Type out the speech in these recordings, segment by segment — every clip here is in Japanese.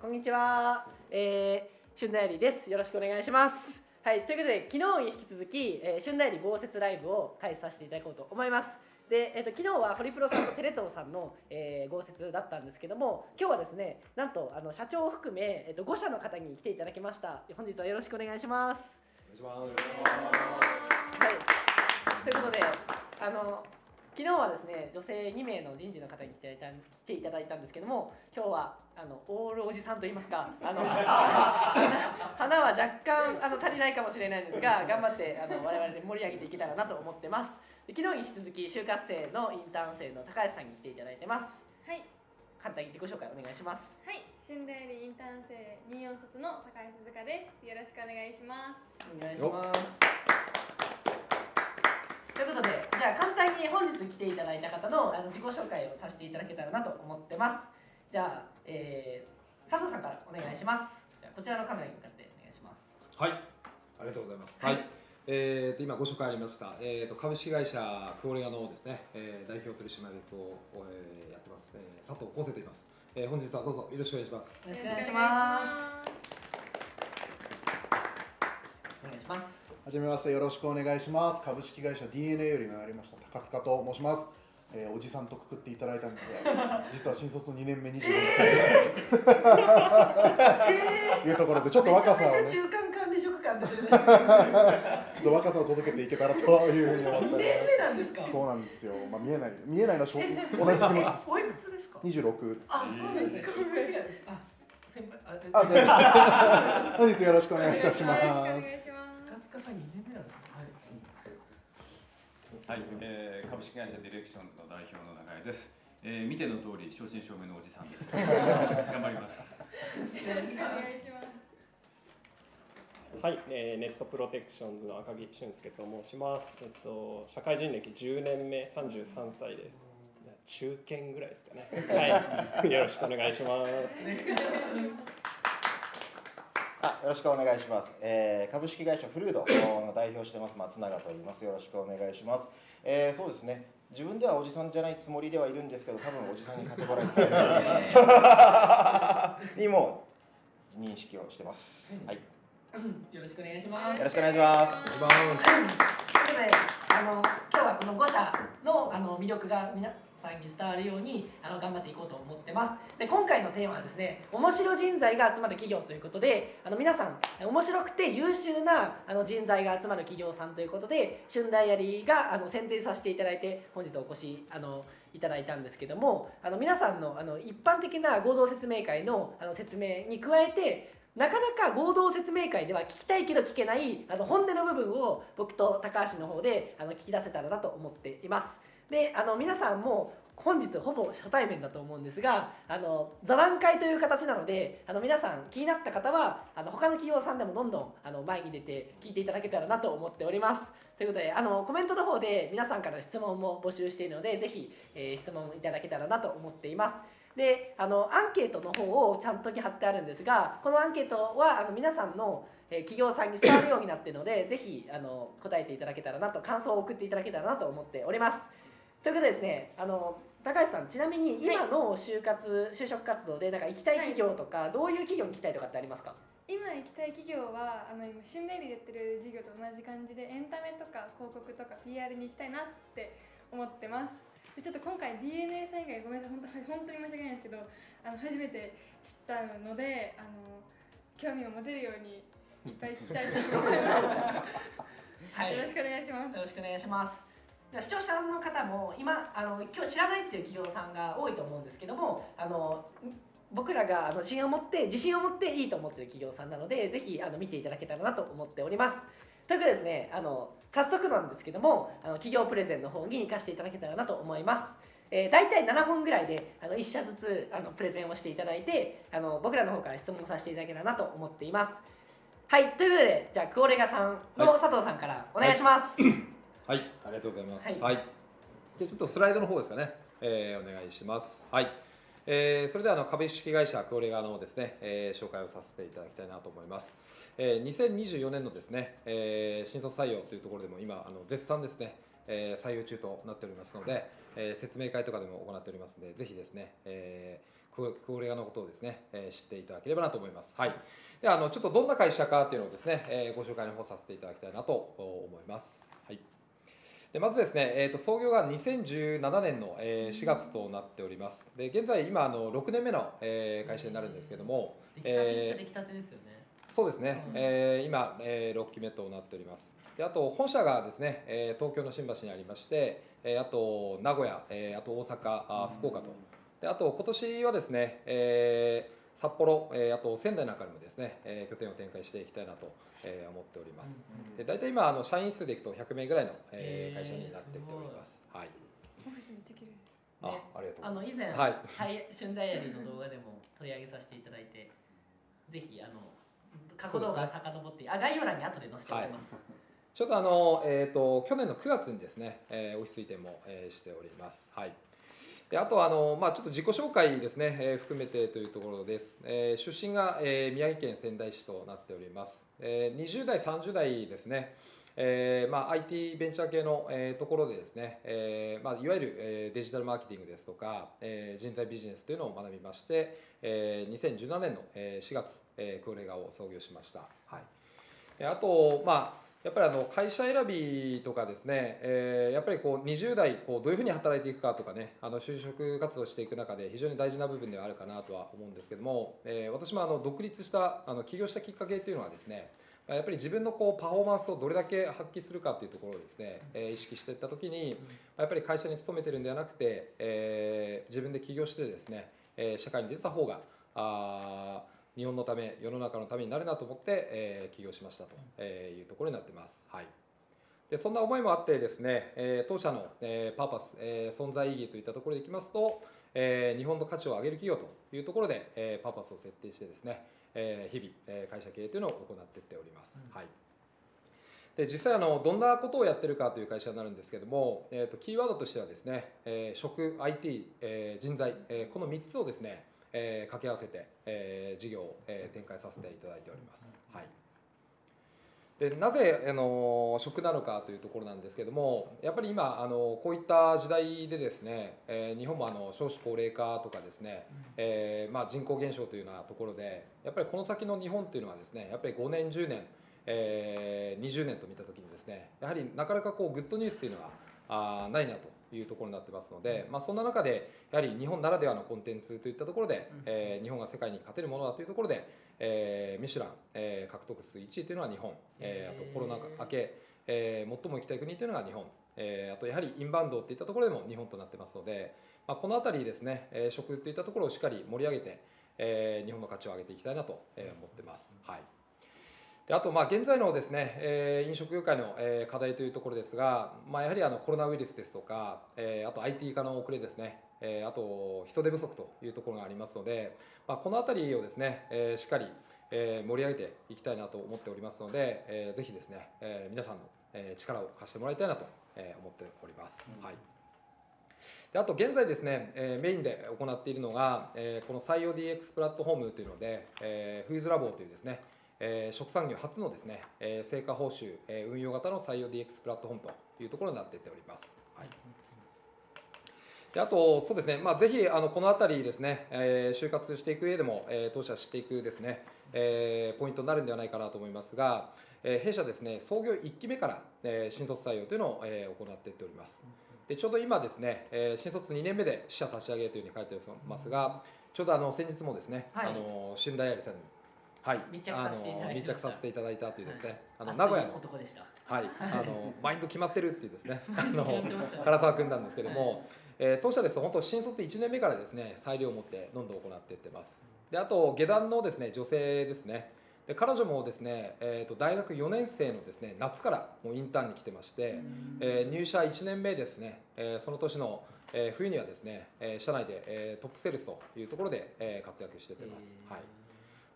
こんにちは、えー、春代理です。よろしくお願いします。はいということで昨日に引き続き、えー、春代理豪雪ライブを開催させていただこうと思います。で、えーと、昨日はホリプロさんとテレ東さんの、えー、豪雪だったんですけども今日はですねなんとあの社長を含め、えーと、5社の方に来ていただきました。本日はよろしくお願いします。お願いします。はい。ということであの昨日はですね女性2名の人事の方に来ていた来ていただいたんですけども今日はあのオールおじさんといいますかあの 花は若干あの足りないかもしれないんですが頑張ってあの我々で盛り上げていけたらなと思ってます。で昨日に引き続き就活生のインターン生の高橋さんに来ていただいてます。はい。簡単に自己紹介お願いします。はい。春大理インターン生24卒の高橋鈴香です。よろしくお願いします。お願いしますということでじゃあ簡単に本日来ていただいた方のあの自己紹介をさせていただけたらなと思ってます。じゃあ、えー、佐藤さんからお願いします。じゃあこちらのカメラに向かってお願いします。はい。ありがとうございます。はい、えーと、今ご紹介ありました、えーと、株式会社フローレアのですね、えー、代表取締役を、えー、やってます、えー、佐藤康生と言います、えー、本日はどうぞよろしくお願いします。よろしくお願いします。お願いしますはじめましてよろしくお願いします。株式会社 DNA より参りました高塚と申します、えー、おじさんとくくっていただいたんですが 実は新卒2年目24歳。と いうところでちょっと若さをね。中間管理職感ですねちょっと 若さを届けていけたらというふうに思って2年目なんですか？そうなんですよ。まあ見えない見えないのは同じ気持ちです。おいくつですか？26あそうですね。あ先輩あ本日よろしくお願いいたしますさん2年目なんですね。はい、はい、えー、株式会社ディレクションズの代表の永井です。えー、見ての通り正真正銘のおじさんです。頑張ります。よろしくお願いします。はい、えー、ネットプロテクションズの赤木俊介と申します。えっと社会人歴10年目、33歳です。中堅ぐらいですかね。はい、よろしくお願いします。あよろしくお願いします、えー、株式会社フルードの代表してます松永と言います。よろしくお願いします、えー、そうですね。自分ではおじさんじゃないつもりではいるんですけど多分おじさんにカテゴライズされる にも認識をしてます、はい、よろしくお願いします。よろしくお願いします。ということであの今日はこの5社のあの魅力が皆さんに伝わるようにあの頑張っていこうと思ってますで今回のテーマはですね面白人材が集まる企業ということであの皆さん面白くて優秀なあの人材が集まる企業さんということで春大やりがあの選定させていただいて本日お越しあのいただいたんですけどもあの皆さんのあの一般的な合同説明会のあの説明に加えてなかなか合同説明会では聞きたいけど聞けないあの本音の部分を僕と高橋の方であの聞き出せたらなと思っています。であの皆さんも本日ほぼ初対面だと思うんですがあの座談会という形なのであの皆さん気になった方はあの他の企業さんでもどんどんあの前に出て聞いていただけたらなと思っております。ということであのコメントの方で皆さんから質問も募集しているのでぜひ、えー、質問いただけたらなと思っています。であのアンケートの方をちゃんと貼ってあるんですがこのアンケートはあの皆さんの企業さんに伝わるようになっているのでぜひあの答えていただけたらなと感想を送っていただけたらなと思っております。ということでですねあの高橋さんちなみに今の就活、就職活動でなんか行きたい企業とか、どういう企業に行きたいとかってありますか？今行きたい企業はあの今春麗でやってる事業と同じ感じでエンタメとか広告とか PR に行きたいなって思ってます。でちょっと今回 DNA さん以外ごめんなさい 本当に申し訳ないんですけどあの初めて知ったのであの興味を持てるようにいっぱい聞きたいと思います、はい、よろしくお願いします。よろしくお願いします視聴者の方も今あの今日知らないっていう企業さんが多いと思うんですけどもあの僕らがあの自信を持って自信を持っていいと思ってる企業さんなのでぜひあの見ていただけたらなと思っております。ということでですねあの早速なんですけどもあの企業プレゼンの方に行かせていただけたらなと思います。えー、大体7本ぐらいであの1社ずつあのプレゼンをしていただいてあの僕らの方から質問させていただけたらなと思っています。はいということでじゃあクオレガさんの佐藤さんからお願いします。はいはいはい、ありがとうございます。はい。はい、でちょっとスライドの方ですかね、えー、お願いします。はい。えー、それではあの株式会社クオレガのですね、えー、紹介をさせていただきたいなと思います。えー、2024年のですね、えー、新卒採用というところでも今あの絶賛ですね、えー、採用中となっておりますので、えー、説明会とかでも行っておりますので、ぜひですね、えー、クオレガのことをですね、えー、知っていただければなと思います。はい。であのちょっとどんな会社かっていうのをですね、えー、ご紹介の方させていただきたいなと思います。はい。でまずですね、えーと、創業が2017年の、えー、4月となっております。で現在今あの6年目の、えー、会社になるんですけども、出来たてっちゃ出来たてですよね。そうですね、うん、えー、今、えー、6期目となっております。であと本社がですね、えー、東京の新橋にありまして、えー、あと名古屋、えー、あと大阪、あ福岡と、であと今年はですね、えー、札幌、えー、あと仙台なんかにもですね、えー、拠点を展開していきたいなと、えー、思っております。で大体今あの社員数でいくと100名ぐらいの、えー、会社になってきております。はい。オフィスめっちゃ綺麗です。あ、ありがとうあの以前、はい、春ダイアリーの動画でも取り上げさせていただいて、ぜひあの過去動画遡って、ね、あ概要欄に後で載せておきます。はい、ちょっとあのえっ、ー、と去年の9月にですね、えー、オフィス移転も、えー、しております。はい。であとあの、まあ、ちょっと自己紹介ですね、えー、含めてというところです。えー、出身が、えー、宮城県仙台市となっております。えー、20代、30代ですね、えーまあ、IT ベンチャー系の、えー、ところでですね、えーまあ、いわゆる、えー、デジタルマーケティングですとか、えー、人材ビジネスというのを学びまして、えー、2017年の4月、えー、クオレガを創業しました。はい、あと、まあやっぱりあの会社選びとかですね、えー、やっぱりこう20代こうどういうふうに働いていくかとかねあの就職活動していく中で非常に大事な部分ではあるかなとは思うんですけども、えー、私もあの独立したあの起業したきっかけっていうのはですねやっぱり自分のこうパフォーマンスをどれだけ発揮するかというところをですね、え、意識していった時にやっぱり会社に勤めてるんではなくて、えー、自分で起業してですね、え、社会に出た方があ日本のため世の中のためになるなと思って、えー、起業しましたというところになってます。はいでそんな思いもあってですね、えー、当社の、えー、パーパス、えー、存在意義といったところでいきますと、えー、日本の価値を上げる企業というところで、えー、パーパスを設定してですね、えー、日々、えー、会社経営というのを行っていっております。うん、はいで実際あのどんなことをやってるかという会社になるんですけども、えーと、キーワードとしてはですね、えー、食 IT、えー、人材、えー、この3つをですねえー、掛け合わせて、えー、事業を、えー、展開させていただいております。はい。でなぜあの食なのかというところなんですけどもやっぱり今あのこういった時代でですね、えー、日本もあの少子高齢化とかですね、えーまあ、人口減少というようなところでやっぱりこの先の日本というのはですねやっぱり5年10年、えー、20年と見た時にですねやはりなかなかこうグッドニュースというのはあないなというところになってますので、まあ、そんな中でやはり日本ならではのコンテンツといったところで、えー、日本が世界に勝てるものだというところで、えー、ミシュラン、えー、獲得数1位というのは日本、えー、あとコロナ明け、えー、最も行きたい国というのが日本、えー、あとやはりインバウンドといったところでも日本となってますので、まあ、この辺りですね、えー、食といったところをしっかり盛り上げて、えー、日本の価値を上げていきたいなと思ってます。はいであと、まあ、現在のですね、えー、飲食業界の、えー、課題というところですが、まあ、やはりあのコロナウイルスですとか、えー、あと IT 化の遅れですね、えー、あと人手不足というところがありますので、まあ、この辺りをですね、えー、しっかり、えー、盛り上げていきたいなと思っておりますので、えー、ぜひですね、えー、皆さんの、えー、力を貸してもらいたいなと、えー、思っております。うん、はいであと現在ですね、えー、メインで行っているのが、えー、この採用 DX プラットフォームというので、えー、フーズラボというですね、えー、食産業初のですね、えー、成果報酬、えー、運用型の採用 DX プラットフォームというところになっていっております。はいであと、そうですね、まあ、ぜひあのこの辺りですね、えー、就活していく上でも、えー、当社していくですね、えー、ポイントになるんではないかなと思いますが、えー、弊社ですね、創業1期目から、えー、新卒採用というのを、えー、行っていっております。でちょうど今ですね、えー、新卒2年目で支社立ち上げというふうに書いてますが、ちょうどあの先日もですね、はい、あの春大アリさんにはい、密着させていただいた。密着させていただいたというですね、あの名古屋の男でした。はい。あのマインド決まってるっていうですね。あの唐沢君なんですけども、えー、当社ですと本当新卒1年目からですね裁量を持ってどんどん行っていってます。であと下段のですね女性ですね。で彼女もですね、えー、と大学4年生のですね夏からもうインターンに来てまして、えー、入社1年目ですね、えー、その年の、えー、冬にはですね、えー、社内で、えー、トップセールスというところで、えー、活躍していってます。はい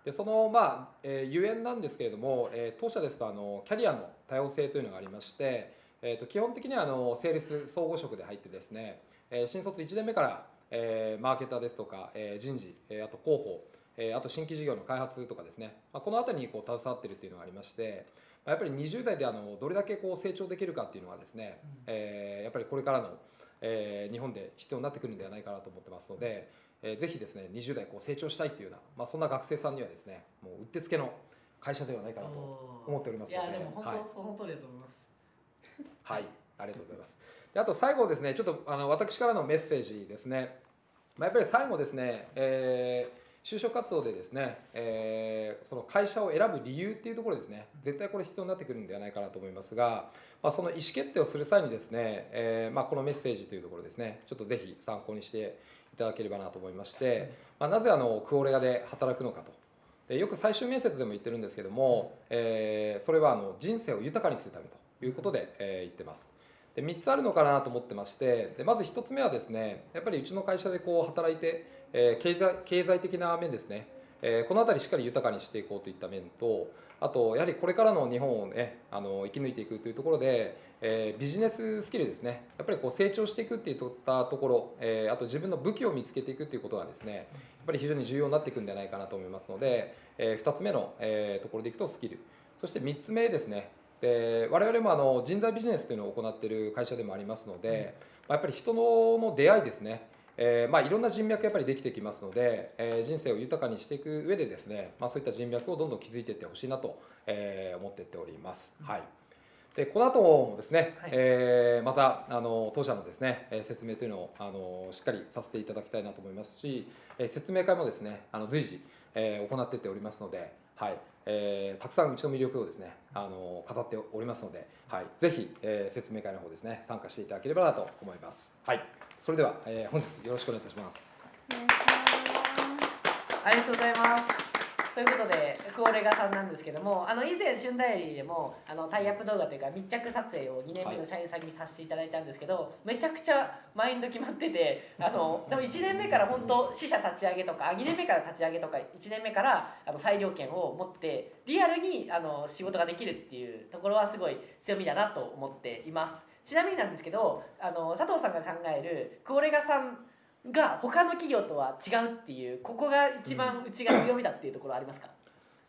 でそのまあ、えー、ゆえんなんですけれども、えー、当社ですとあのキャリアの多様性というのがありまして、えー、と基本的にはあのセールス総合職で入ってですね、えー、新卒1年目から、えー、マーケターですとか、えー、人事、えー、あと広報、えー、あと新規事業の開発とかですね、まあ、この辺りにこう携わっているというのがありまして、まあ、やっぱり20代であのどれだけこう成長できるかっていうのはですね、うん、えー、やっぱりこれからの、えー、日本で必要になってくるんではないかなと思ってますので、えーぜひですね20代こう成長したいっていうような、まあ、そんな学生さんにはですねもううってつけの会社ではないかなと思っておりますいやでも本はい当その通りだと思います。はい、ありがとうございます。であと最後ですね、ちょっとあの私からのメッセージですね。まあ、やっぱり最後ですね、えー就職活動でですね、えーその会社を選ぶ理由っていうところですね、絶対これ必要になってくるんではないかなと思いますが、まあ、その意思決定をする際にですね、えーまあ、このメッセージというところですね、ちょっとぜひ参考にしていただければなと思いまして、まあ、なぜあのクオレガで働くのかと。でよく最終面接でも言ってるんですけども、えーそれはあの人生を豊かにするためということで、えー言ってます。で3つあるのかなと思ってましてでまず1つ目はですねやっぱりうちの会社でこう働いて、えー経済経済的な面ですね、えーこの辺りしっかり豊かにしていこうといった面とあとやはりこれからの日本をねあの生き抜いていくというところで、えービジネススキルですね。やっぱりこう成長していくっていったところ、えーあと自分の武器を見つけていくっていうことがですねやっぱり非常に重要になっていくんじゃないかなと思いますので、え2つ目の、えーところでいくとスキル。そして3つ目ですね。で我々もあの人材ビジネスというのを行っている会社でもありますので、まあやっぱり人のの出会いですねえーまあ、いろんな人脈やっぱりできてきますので、えー人生を豊かにしていく上でですね、まあ、そういった人脈をどんどん築いていってほしいなと、えー思っていっております。はい。でこの後もですね、はい。えーまたあの当社のですねえー説明というのをあのしっかりさせていただきたいなと思いますし、えー説明会もですねあの随時、えー行っていっておりますので、はいえーたくさんうちの魅力をですねあの語っておりますので、はい、ぜひ、えー説明会の方ですね参加していただければなと思います。はい、それでは、えー本日よろしくお願いいた。しますありがとうございます。ということで、クオレガさんなんですけども、あの以前、旬ダイアリーでもあのタイアップ動画というか密着撮影を2年目の社員さんにさせていただいたんですけど、めちゃくちゃマインド決まってて、あのでも1年目から本当、支社立ち上げとか、2年目から立ち上げとか、1年目からあの裁量権を持って、リアルにあの仕事ができるっていうところはすごい強みだなと思っています。ちなみになんですけど、あの佐藤さんが考えるクオレガさんが他の企業とは違うっていうここが一番うちが強みだっていうところありますか、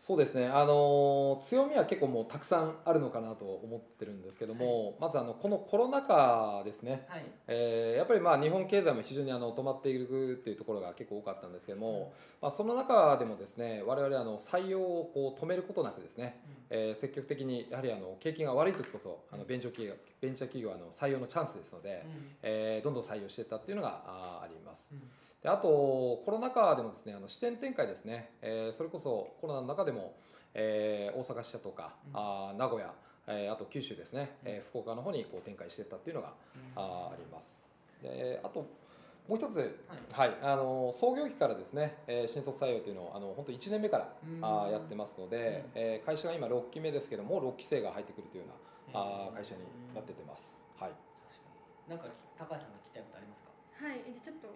そうですね、あの強みは結構もうたくさんあるのかなと思ってるんですけども、まずあのこのコロナ禍ですね、はい。えーやっぱりまあ日本経済も非常にあの止まっているっていうところが結構多かったんですけども、まあ、その中でもですね我々あの採用をこう止めることなくですね、えー積極的にやはりあの景気が悪い時こそあのベンチャー企業ベンチャー企業はあの採用のチャンスですので、えーどんどん採用していったっていうのがあります。であとコロナ禍でもですねあの支店展開ですね、えーそれこそコロナの中でも、えー大阪支社とか、うん。あー名古屋、えーあと九州ですね、えー福岡の方にこう展開していったっていうのが、あーあります。であともう一つ、はい。あの創業期からですね、えー新卒採用というのをあの本当1年目からあーやってますので、えー会社が今6期目ですけども6期生が入ってくるというような、あー会社になってってます。はい。なんか高橋さんが聞きたいことありますか？はい、じゃあちょっと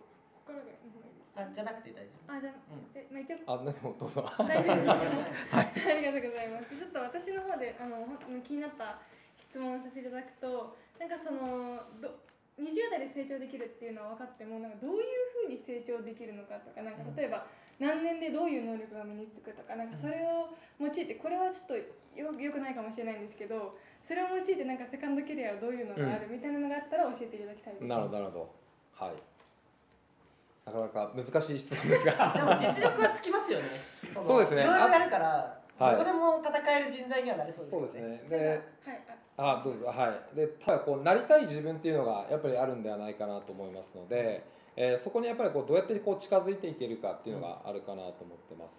心が日本です。あじゃなくて大丈夫あ、じゃあ、うんえ、まあ、一応。あでもどうぞ。大丈夫ですか。ありがとうございます。ちょっと私の方で、あの、気になった質問をさせていただくと。なんかその、ど。20代で成長できるっていうのは分かってもなんかどういうふうに成長できるのかとかなんか例えば何年でどういう能力が身につくとかなんかそれを用いてこれはちょっとよよくないかもしれないんですけどそれを用いてなんかセカンドキャリアはどういうのがあるみたいなのがあったら教えていただきたいです。なるほどなるほど。はい。なかなか難しい質問ですが。でも実力はつきますよねのそうですねいろいろやるからはいどこでも戦える人材にはなれそうですそうですね。で、はい、ああどうぞはい。で、ただこうなりたい自分っていうのがやっぱりあるんではないかなと思いますので、えーそこにやっぱりこうどうやってこう近づいていけるかっていうのがあるかなと思ってます。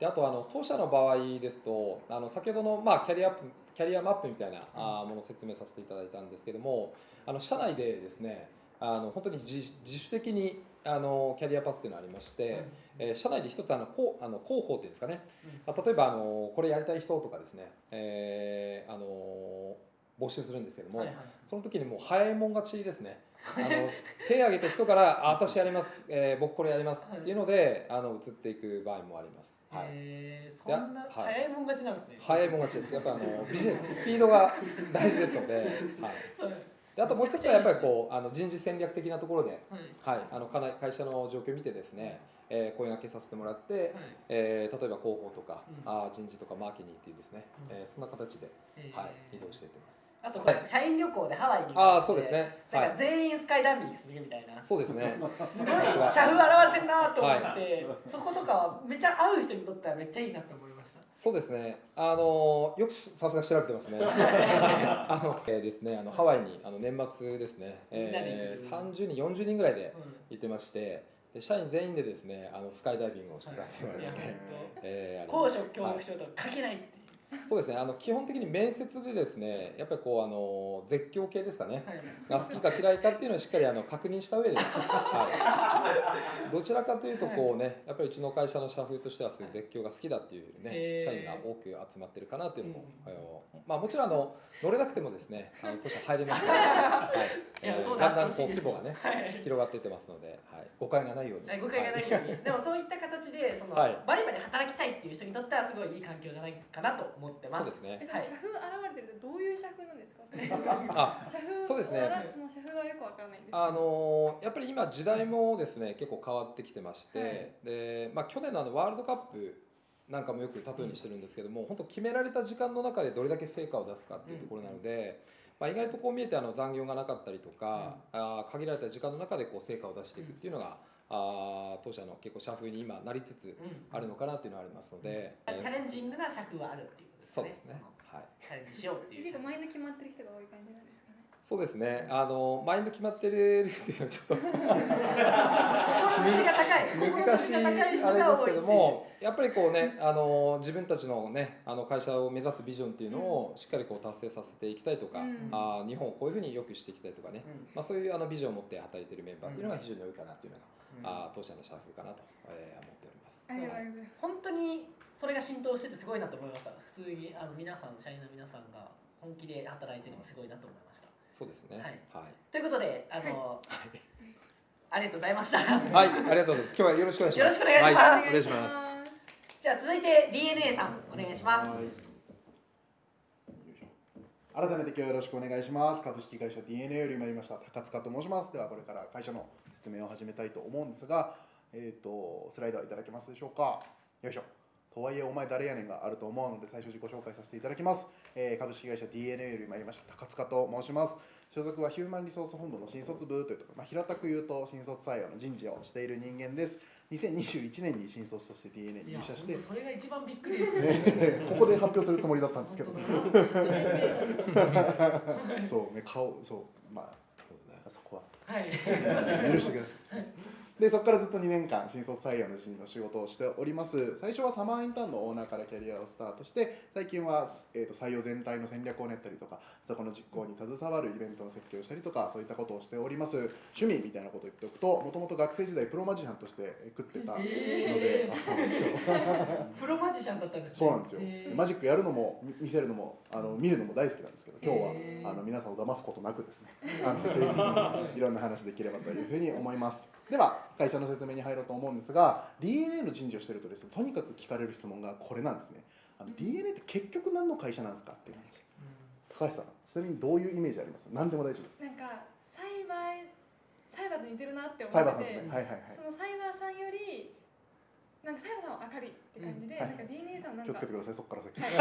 で、あとあの当社の場合ですと、あの先ほどのまあキャリアキャリアマップみたいなあーものを説明させていただいたんですけども、あの社内でですね、あの本当に自自主的にあのキャリアパスっていうのがありまして。えー社内で一つあのこうあの広報っていうんですかね、まあ例えばあのこれやりたい人とかですね、えーあの募集するんですけども、はいはいその時にもう早いもん勝ちですね。あの手を挙げた人から「あ私やります、えー僕これやります」っていうのであの移っていく場合もあります。はい。へーそんなはい。早いもん勝ちなんですね。早いもん勝ちです。やっぱあのビジネススピードが大事ですので,、はい、であともう一つはやっぱりこうあの人事戦略的なところで、はい。はい、あのかな会社の状況を見てですね、えー声掛けさせてもらって、はい。えー例えば広報とか、うん。あー人事とかマーケティングっていうですね、うん。えーそんな形で、はい、移動していってます。あとこれ社員旅行でハワイにああそうですね。はいなんか全員スカイダイビングするみたいな、すそうですね。ごい社が風現れてるなと思って、そことかはめっちゃ会う人にとってはめっちゃいいなと思いました。そうですね。あのよくさすが調べてますね。あの、えーですね。あのハワイにあの年末ですね。えー、行く30人40人ぐらいでうん行ってまして、で社員全員でですねあのスカイダイビングをしてたっていうのはですね。本えー高所恐怖症とか書けないっていう。そうですね。あの基本的に面接でですね、やっぱりこうあの絶叫系ですかね。はい。が好きか嫌いかっていうのをしっかりあの確認した上で、はい、どちらかというとこうねやっぱりうちの会社の社風としてはそういう絶叫が好きだっていうね、社員が多く集まってるかなっていうのも、まあ、もちろんあの乗れなくてもですねあの当社入れますので、はい。いやえーそうだんだんこう規模がねはい。広がっていってますので、はい、誤解がないように、はい誤解がないように、でもそういった形でその、はい。バリバリ働きたいっていう人にとってはすごいいい環境じゃないかなと思ってます。そうですね。えその社風現れてるとどういう社風なんですか？あ社風そうですね。の社風がよくわからないんですあのーやっぱり今時代もですね結構変わってきてまして、はい。でまあ、去年のあのワールドカップなんかもよく例えにしてるんですけども、本当決められた時間の中でどれだけ成果を出すかっていうところなので、まあ、意外とこう見えてあの残業がなかったりとか、あー限られた時間の中でこう成果を出していくっていうのが、あー当社の結構社風に今なりつつうん。あるのかなっていうのはありますので、チャレンジングな社風はあるっていう。そうですね。はい。チャレンジしようっていう。結構マインド決まってる人が多い感じなんですかね。そうですね。あのマインド決まってるっていうのはちょっと志が高い。難しいあれですけどもやっぱりこうねあの自分たちのねあの会社を目指すビジョンっていうのをしっかりこう達成させていきたいとか、うん。あー日本をこういうふうに良くしていきたいとかね、うん。まあ、そういうあのビジョンを持って働いているメンバーっていうのが非常に多いかなっていうのが、あー当社の社風かなと、えー思っております。ありがとうございます。本当にそれが浸透しててすごいなと思いました。普通にあの皆さん社員の皆さんが本気で働いてるのがすごいなと思いました。そうですね。はい。はい。ということであの、ありがとうございました。はい、ありがとうございます。今日はよろしくお願いします。よろしくお願いします。はい、お願いします。すじゃあ続いて DNA さんお願いします。はい。よいしょ改めて今日はよろしくお願いします。株式会社 DNA より参りました高塚と申します。ではこれから会社の説明を始めたいと思うんですがえっ、とスライドはいただけますでしょうか。よいしょとはいえお前誰やねんがあると思うので最初自己紹介させていただきます、えー株式会社 DNA より参りました高塚と申します。所属はヒューマンリソース本部の新卒部というところ、まあ、平たく言うと新卒採用の人事をしている人間です。2021年に新卒として DNA に入社してそれが一番びっくりですねね。ここで発表するつもりだったんですけど、そうね、顔、そう、まあ、そこは。はい。許してください。で、そこからずっと2年間、新卒採用の人の仕事をしております。最初はサマーインターンのオーナーからキャリアをスタートして、最近は、えー、と採用全体の戦略を練ったりとか、そこの実行に携わるイベントの設計をしたりとか、そういったことをしております。趣味みたいなことを言っておくと、もともと学生時代、プロマジシャンとして食ってたので、えあそうなんですよプロマジシャンだったんですね。そうなんですよ、へー。マジックやるのもみ見せるのもあの見るのも大好きなんですけど今日はあの皆さんを騙すことなくですね。あの誠実にいろんな話できればというふうに思いますでは会社の説明に入ろうと思うんですが DNA の人事をしてるとですねとにかく聞かれる質問がこれなんですね。あの DNA って結局何の会社なんですかっていう話。高橋さんちなみにどういうイメージあります？何でも大丈夫です。なんかサイバーサイバーと似てるなって思ってね。はいはいはい。そのサイバーさんよりなんかサイバーさんは明るいって感じで、うんはい。なんか DNA さんはなんか気をつけてくださいそこから先、はい。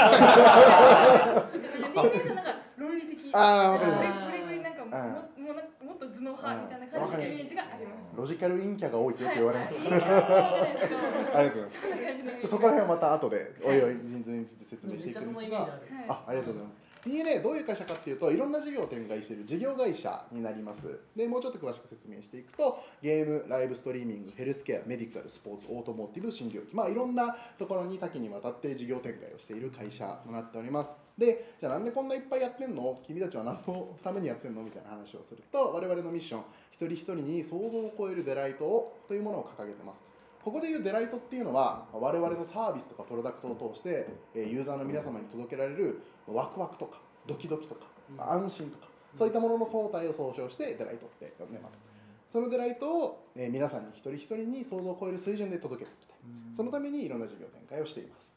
DNA さんなんか論理的あーわかりますこれこれなんかももうなんかもっと頭脳派みたいな感じのイメージがあります。ロジカル陰キャが多いってよく言われます、ありがとうございます。そこら辺はまた後でおいおい人数について説明していくんですが、ああありがとうございます。DNA どういう会社かっていうといろんな事業を展開している事業会社になります。でもうちょっと詳しく説明していくとゲームライブストリーミングヘルスケアメディカルスポーツオートモーティブ新業機。まあいろんなところに多岐にわたって事業展開をしている会社となっておりますでじゃあなんでこんないっぱいやってんの？君たちは何のためにやってんの？みたいな話をすると我々のミッション一人一人に想像を超えるデライトをというものを掲げてます。ここでいうデライトっていうのは我々のサービスとかプロダクトを通してえーユーザーの皆様に届けられるワクワクとかドキドキとか安心とかそういったものの総体を総称してデライトって呼んでます。そのデライトをえー皆さんに一人一人に想像を超える水準で届けていきたい。そのためにいろんな事業展開をしています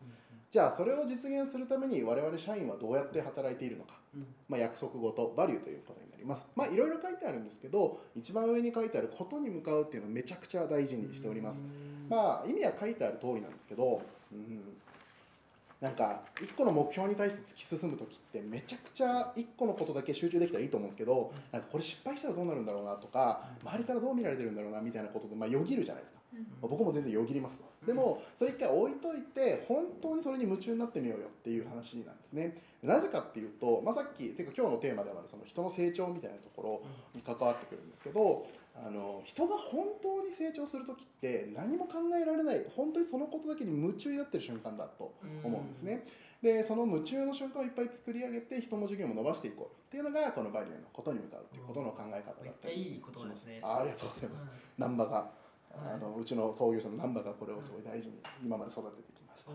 じゃあそれを実現するために我々社員はどうやって働いているのか。まあ、約束事バリューということになります。まあいろいろ書いてあるんですけど一番上に書いてあることに向かうっていうのをめちゃくちゃ大事にしております。まあ意味は書いてある通りなんですけど、うん、なんか一個の目標に対して突き進む時ってめちゃくちゃ一個のことだけ集中できたらいいと思うんですけどなんかこれ失敗したらどうなるんだろうなとか周りからどう見られてるんだろうなみたいなことでまあよぎるじゃないですか。まあ僕も全然よぎりますと。でもそれ一回置いといて本当にそれに夢中になってみようよっていう話なんですね。なぜかっていうと、まあ、さっきていうか今日のテーマでもあるその人の成長みたいなところに関わってくるんですけどあの人が本当に成長する時って何も考えられない本当にそのことだけに夢中になってる瞬間だと思うんですね。でその夢中の瞬間をいっぱい作り上げて人も授業も伸ばしていこうっていうのがこのバリューのことに向かうっていうことの考え方だめっったりちゃいいことですね。あありがとうございます。難波があのうちの創業者の難波がこれをすごい大事に今まで育ててきました。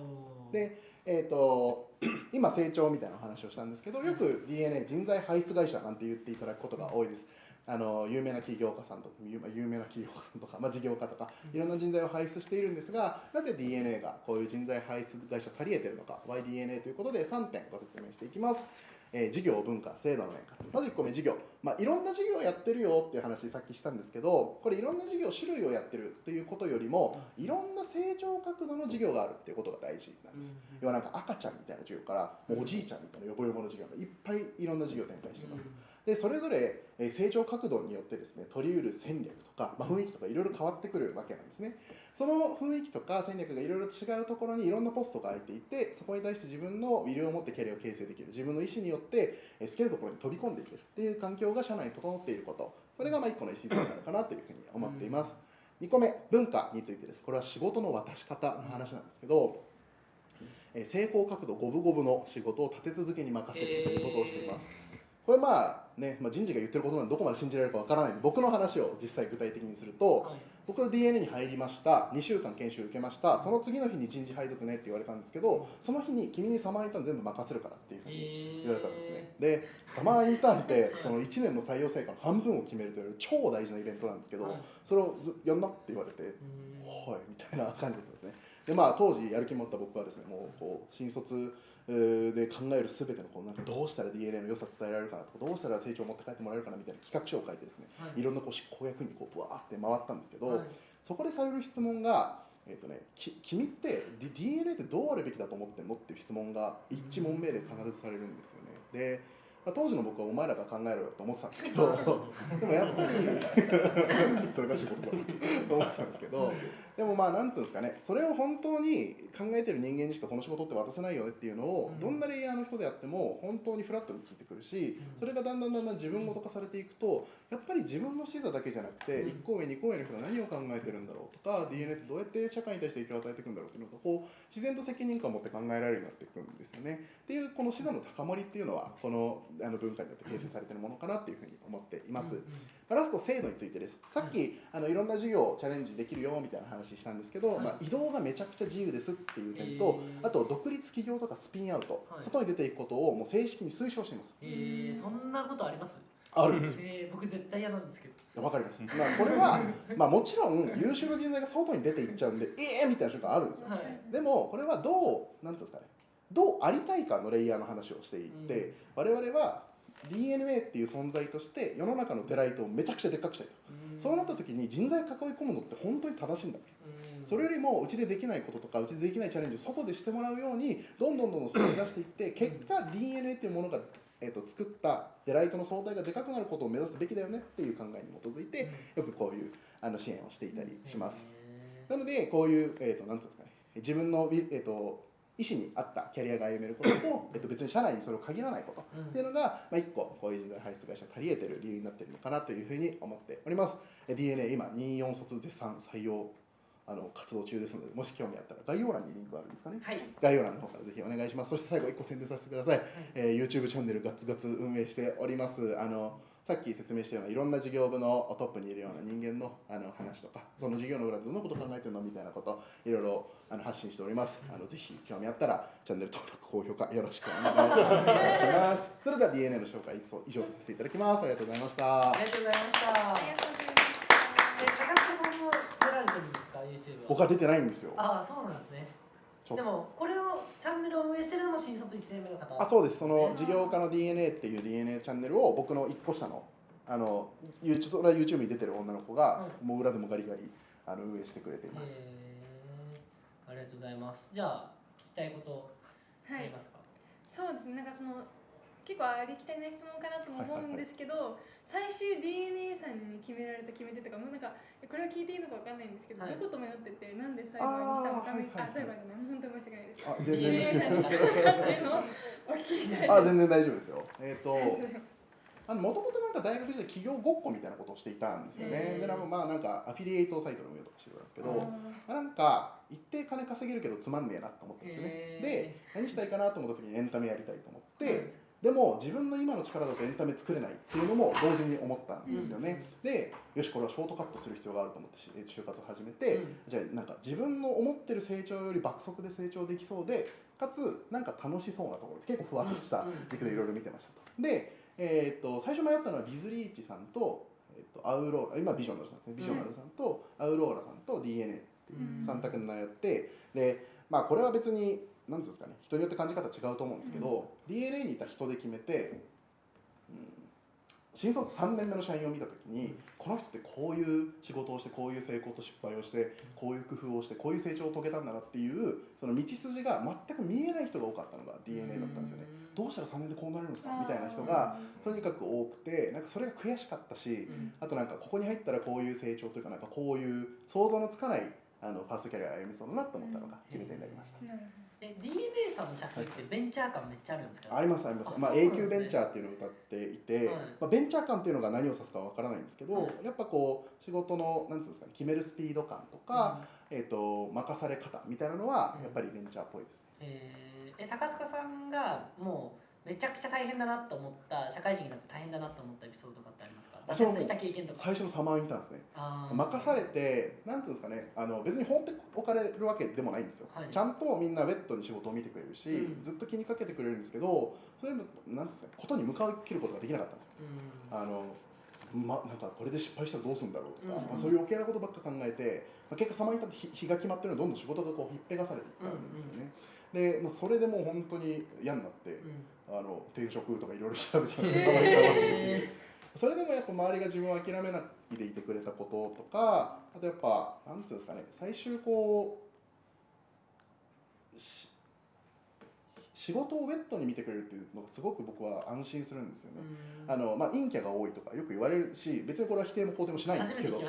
で、えー、と 今成長みたいなお話をしたんですけどよく DNA 人材排出会社なんて言っていただくことが多いです。あの有名な起業家さんとか有有名な企業家さんとか、まあ、事業家とかいろんな人材を輩出しているんですがなぜ DNA がこういう人材輩出会社足りえてるのか YDNA ということで3点ご説明していきます。えー事業文化制度の面から。まず1個目事業、まあ、いろんな事業をやってるよっていう話さっきしたんですけどこれいろんな事業種類をやってるということよりもいろんな成長角度の事業があるっていうことが大事なんです。要はなんか赤ちゃんみたいな授業からもうおじいちゃんみたいなヨボヨボの授業がいっぱいいろんな事業を展開してます。でそれぞれえー成長角度によってですね取りうる戦略とか、まあ、雰囲気とかいろいろ変わってくるわけなんですね。その雰囲気とか戦略がいろいろ違うところにいろんなポストが空いていてそこに対して自分のウィルを持ってキャリアを形成できる自分の意思によってえー好きなところに飛び込んでいけるっていう環境が社内に整っていることこれがまあ1個の礎になるかなというふうに思っています。2個目文化についてですこれは仕事の渡し方の話なんですけど、えー成功角度五分五分の仕事を立て続けに任せるということをしています。これまあね、まあ、人事が言ってることなんでどこまで信じられるかわからないんで僕の話を実際具体的にすると僕は DNA に入りました2週間研修受けましたその次の日に人事配属ねって言われたんですけどその日に君にサマーインターン全部任せるからっていうふうに言われたんですね。でサマーインターンってその1年の採用成果の半分を決めるという超大事なイベントなんですけど、はい。それをずやんなって言われてはいみたいな感じだったんですね。でまあ当時やる気持った僕はですねもうこう新卒えーで考えるすべてのこうなんかどうしたら DNA の良さ伝えられるかなとかどうしたら成長を持って帰ってもらえるかなみたいな企画書を書いてですねいろんなこう執行役にこうブワーって回ったんですけど、そこでされる質問が、えーとね、き君って D- DNA ってどうあるべきだと思ってんのっていう質問が一問目で必ずされるんですよね。でまあ当時の僕はお前らが考えろよと思ってたんですけど でもやっぱり それが仕事だと思ってたんですけどでもまあなんつうんですかねそれを本当に考えてる人間にしかこの仕事って渡せないよねっていうのをうんどんなレイヤーの人であっても本当にフラットに聞いてくるしそれがだんだんだんだん自分ごと化されていくとやっぱり自分の視座だけじゃなくてうん1個上2個上の人が何を考えてるんだろうとか DNA ってどうやって社会に対して影響を与えていくんだろうっていうのがこう自然と責任感を持って考えられるようになっていくんですよね。っていうこの視座の高まりっていうのはこのあの文化によって形成されているものかなっていうふうに思っています。まあラスト制度についてです。さっきあのいろんな授業をチャレンジできるよみたいな話したんですけど、まあ、移動がめちゃくちゃ自由ですっていう点と、へー。あと独立企業とかスピンアウト、はい。外に出ていくことをもう正式に推奨しています。えー、そんなことあります？あるんです。えー、僕絶対嫌なんですけど。わかります、まあ、これは、まあ、もちろん優秀な人材が外に出ていっちゃうんでええー、みたいな瞬間あるんですよ。はい。でもこれはどうなんていうんですかねどうありたいかのレイヤーの話をしていって、我々は DNA っていう存在として世の中のデライトをめちゃくちゃでっかくしたいと、そうなった時に人材を囲い込むのって本当に正しいんだ。それよりもうちでできないこととかうちでできないチャレンジを外でしてもらうようにどんどんどんどん外に出していって結果 DNA っていうものが、えー、と作ったデライトの相対がでかくなることを目指すべきだよねっていう考えに基づいてよくこういうあの支援をしていたりします。なのでこういう、えー、となんうんですかね。自分の、えー、と意思に合ったキャリアが歩めることと、えっと、別に社内にそれを限らないこと。っていうのが、まあ、1個こういう人材排出会社足りえてる理由になっているのかなというふうに思っております。え DNA 今24卒絶賛採用あの活動中ですのでもし興味あったら概要欄にリンクがあるんですかね。はい。概要欄の方からぜひお願いします。そして最後1個宣伝させてください、えー YouTube チャンネルガツガツ運営しております。あのさっき説明したようないろんな事業部のトップにいるような人間のあの話とかその事業の裏でどんなこと考えてるのみたいなこといろいろあの発信しております。あのぜひ興味あったらチャンネル登録高評価よろしくお願いします。それでは DNA の紹介以上させていただきます。ありがとうございました。ありがとうございました。ありがとうございまえ高塚さんも出られてるんですか？YouTube は。僕は出てないんですよ。ああそうなんですねでもこれをチャンネルを運営してるのも新卒1年目の方あそうです。その事業家の DNA っていう DNA チャンネルを僕の1個下のあの YouTube YouTube に出てる女の子が、うもう裏でもガリガリあの運営してくれています、ありがとうございます。じゃあ聞きたいことありますか、そうですね。なんかその結構ありきたりな質問かなとも思うんですけど、最終 DNA さんに決められた決め手とかもうなんかこれを聞いていいのかわかんないんですけど、はい。どこと迷っててなんで裁判にしたのかみあーあ裁判じゃない本当に申し訳ないですあ全 DNA さんにしたのかっていうのをお聞きしたいあ全然大丈夫ですよ。えっ、とあのもともとなんか大学時代企業ごっこみたいなことをしていたんですよね。でまあなんかアフィリエイトサイトの運用とかしてたんですけど、あなんか一定金稼げるけどつまんねえなと思ったんですよね。で何したいかなと思った時にエンタメやりたいと思って、でも自分の今の力だとエンタメ作れないっていうのも同時に思ったんですよね。でよしこれはショートカットする必要があると思ってし就活を始めて、うん。じゃあなんか自分の思ってる成長より爆速で成長できそうでかつなんか楽しそうなところで結構ふわっとした軸でいろいろ見てましたと。で、えー、と最初迷ったのはビズリーチさんと,、えー、とアウローラ今ビジョナルさんですね。ビジョナルさんとアウローラさんと DNA っていううん。3択に悩ってでまあこれは別に何ですかね人によって感じ方違うと思うんですけど、DNA にいた人で決めて、うん、新卒3年目の社員を見た時にこの人ってこういう仕事をしてこういう成功と失敗をしてこういう工夫をしてこういう成長を遂げたんだなっていうその道筋が全く見えない人が多かったのが DNA だったんですよね。どうしたら3年でこうなれるんですか？みたいな人がとにかく多くてなんかそれが悔しかったしうん。あとなんかここに入ったらこういう成長というかなんかこういう想像のつかないあのファーストキャリアを歩みそうだなと思ったのが決め手になりました。DNA さんの社会ってベンチャー感めっちゃあるんですか？ありますあります。あまあそうなんですね。A 級ベンチャーっていうのを歌っていて、はい。まあベンチャー感っていうのが何を指すかわからないんですけど、はい。やっぱこう仕事のなんつうんですかね決めるスピード感とか、えっ、と任され方みたいなのはうん。やっぱりベンチャーっぽいですね。えー。え高塚さんがもうめちゃくちゃ大変だなと思った社会人になって大変だなと思ったエピソードとかってありますか？挫折した経験とか。最初のサマーインターンですね。任されてなんていうんですかねあの別に放っておかれるわけでもないんですよ、はい。ちゃんとみんなウェットに仕事を見てくれるし、うん。ずっと気にかけてくれるんですけどそれもなんていうんですかねことに向かい切ることができなかったんですよ。うん。あのま、なんかこれで失敗したらどうするんだろうとか、うん。まあ、そういう余計なことばっか考えて、まあ、結果サマーインターンって日日が決まってるのどんどん仕事がこうひっぺがされていったんですよね、で、まあ、それでもう本当に嫌になって、うん。あの転職とかいろいろ調べてたんですへー。サマーそれでもやっぱ周りが自分を諦めないでいてくれたこととかあとやっぱなんうんですかね最終こうし仕事をウェットに見てくれるっていうのがすごく僕は安心するんですよね。うん。あのまあ、陰キャが多いとかよく言われるし別にこれは否定も肯定もしないんですけど。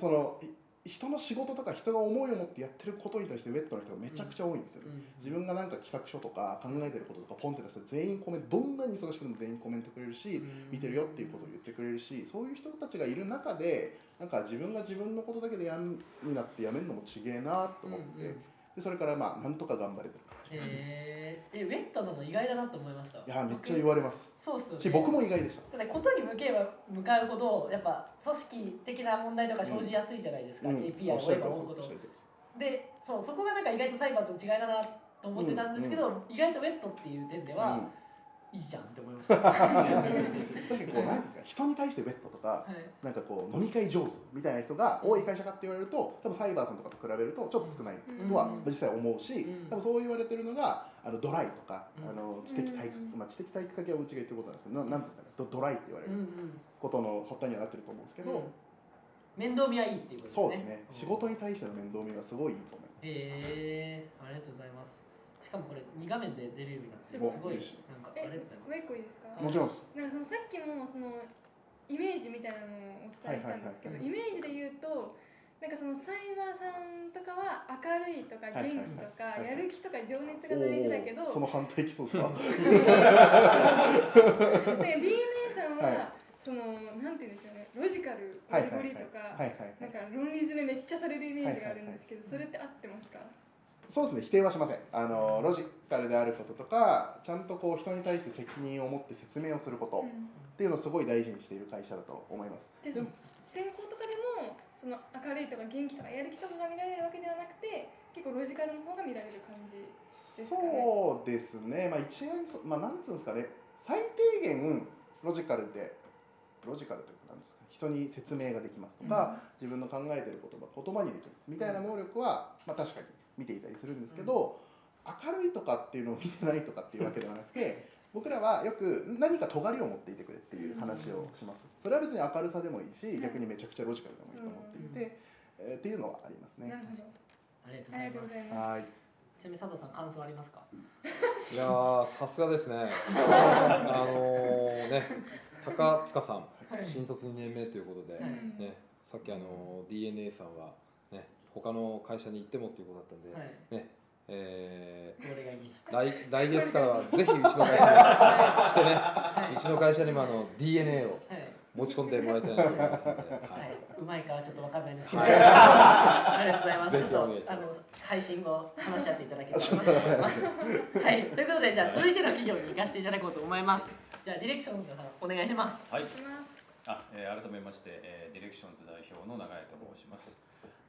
そのい人の仕事とか人が思いを持ってやってることに対してウェットな人がめちゃくちゃ多いんですよ、うん。自分がなんか企画書とか考えてることとかポンって出したら全員コメントどんなに忙しくても全員コメントくれるし、見てるよっていうことを言ってくれるしそういう人たちがいる中でなんか自分が自分のことだけでやんになってやめるのもちげえなと思って、うんうん。でそれからまあなんとか頑張れてるへー。えウェットなの意外だなと思いました？いやめっちゃ言われます。そうっすよね。し僕も意外でした。ただことに向けば向かうほどやっぱ組織的な問題とか生じやすいじゃないですか、うん。KPI を追えば追うほどでそうそこがなんか意外とサイバーと違いだなと思ってたんですけど、意外とウェットっていう点では、いいじゃんって思いました、は確かにこうなんですか人に対してベッドとかい。なんかこう飲み会上手みたいな人が多い会社かって言われると多分サイバーさんとかと比べるとちょっと少ないとはうん。実際思うしうん。多分そう言われてるのがあのドライとかうん。あの知的体育うん。まあ知的体育会系はうちが言ってることなんですけどななんですかねドドライって言われるんことの発端にはなってると思うんですけどうん。面倒見はいいっていうことですね。そうですね。仕事に対しての面倒見がすごいいいと思います。へえありがとうございますしかもこれ2画面で出れるようになってすすごいなんかあえりがとうございます。もう一個いいですか？もちろんです。なんかそのさっきもそのイメージみたいなのをお伝えしたんですけど、はいはいイメージで言うとなんかそのサイバーさんとかは明るいとか元気とかやる気とか情熱が大事だけど、その反対きそうですか？で DNA さんは、はい。そのなんて言うんでしょうねロジカルゴはいはいはいリゴリとか、はいはいはい。なんか論理詰めめっちゃされるイメージがあるんですけど、はいはいはい。それって合ってますか？そうですね否定はしません。あのロジカルであることとかちゃんとこう人に対して責任を持って説明をすることうん。っていうのをすごい大事にしている会社だと思います。ででも選考とかでもその明るいとか元気とかやる気とかが見られるわけではなくて結構ロジカルの方が見られる感じですかね。そうですね、まあ、一概にそ、まあ、なんつうんですかね、最低限ロジカルで、ロジカルというか、なんですか、人に説明ができますとか、自分の考えてることが言葉にできます。みたいな能力は、まあ、確かに見ていたりするんですけど、明るいとかっていうのを見てないとかっていうわけではなくて、僕らはよく何か尖りを持っていてくれっていう話をします。それは別に明るさでもいいし、逆にめちゃくちゃロジカルでもいいと思っていて、えーっていうのはありますね。なるほど。ありがとうございますございます。はい。ちなみに佐藤さん感想ありますか？いやーさすがですね あのーね高塚さんはい新卒2年目ということで、はいね、さっきあの DNA さんは、ね、他の会社に行ってもっていうことだったんで、はい。ねえー来 来月からはぜひうちの会社に来てね、はうちの会社にもあの DNA をはい。持ち込んでもらいたいなと思います。ので、ははい。い、うまいかはちょっとわかんないですけど、はい。ありがとうございます。ぜちょっとひお願いします。あの配信後話し合っていただければと思います。はい、ということでじゃあ続いての企業に行かせていただこうと思います。じゃあディレクションの方お願いします。はい。あ、えー改めまして、えーディレクションズ代表の永江と申します。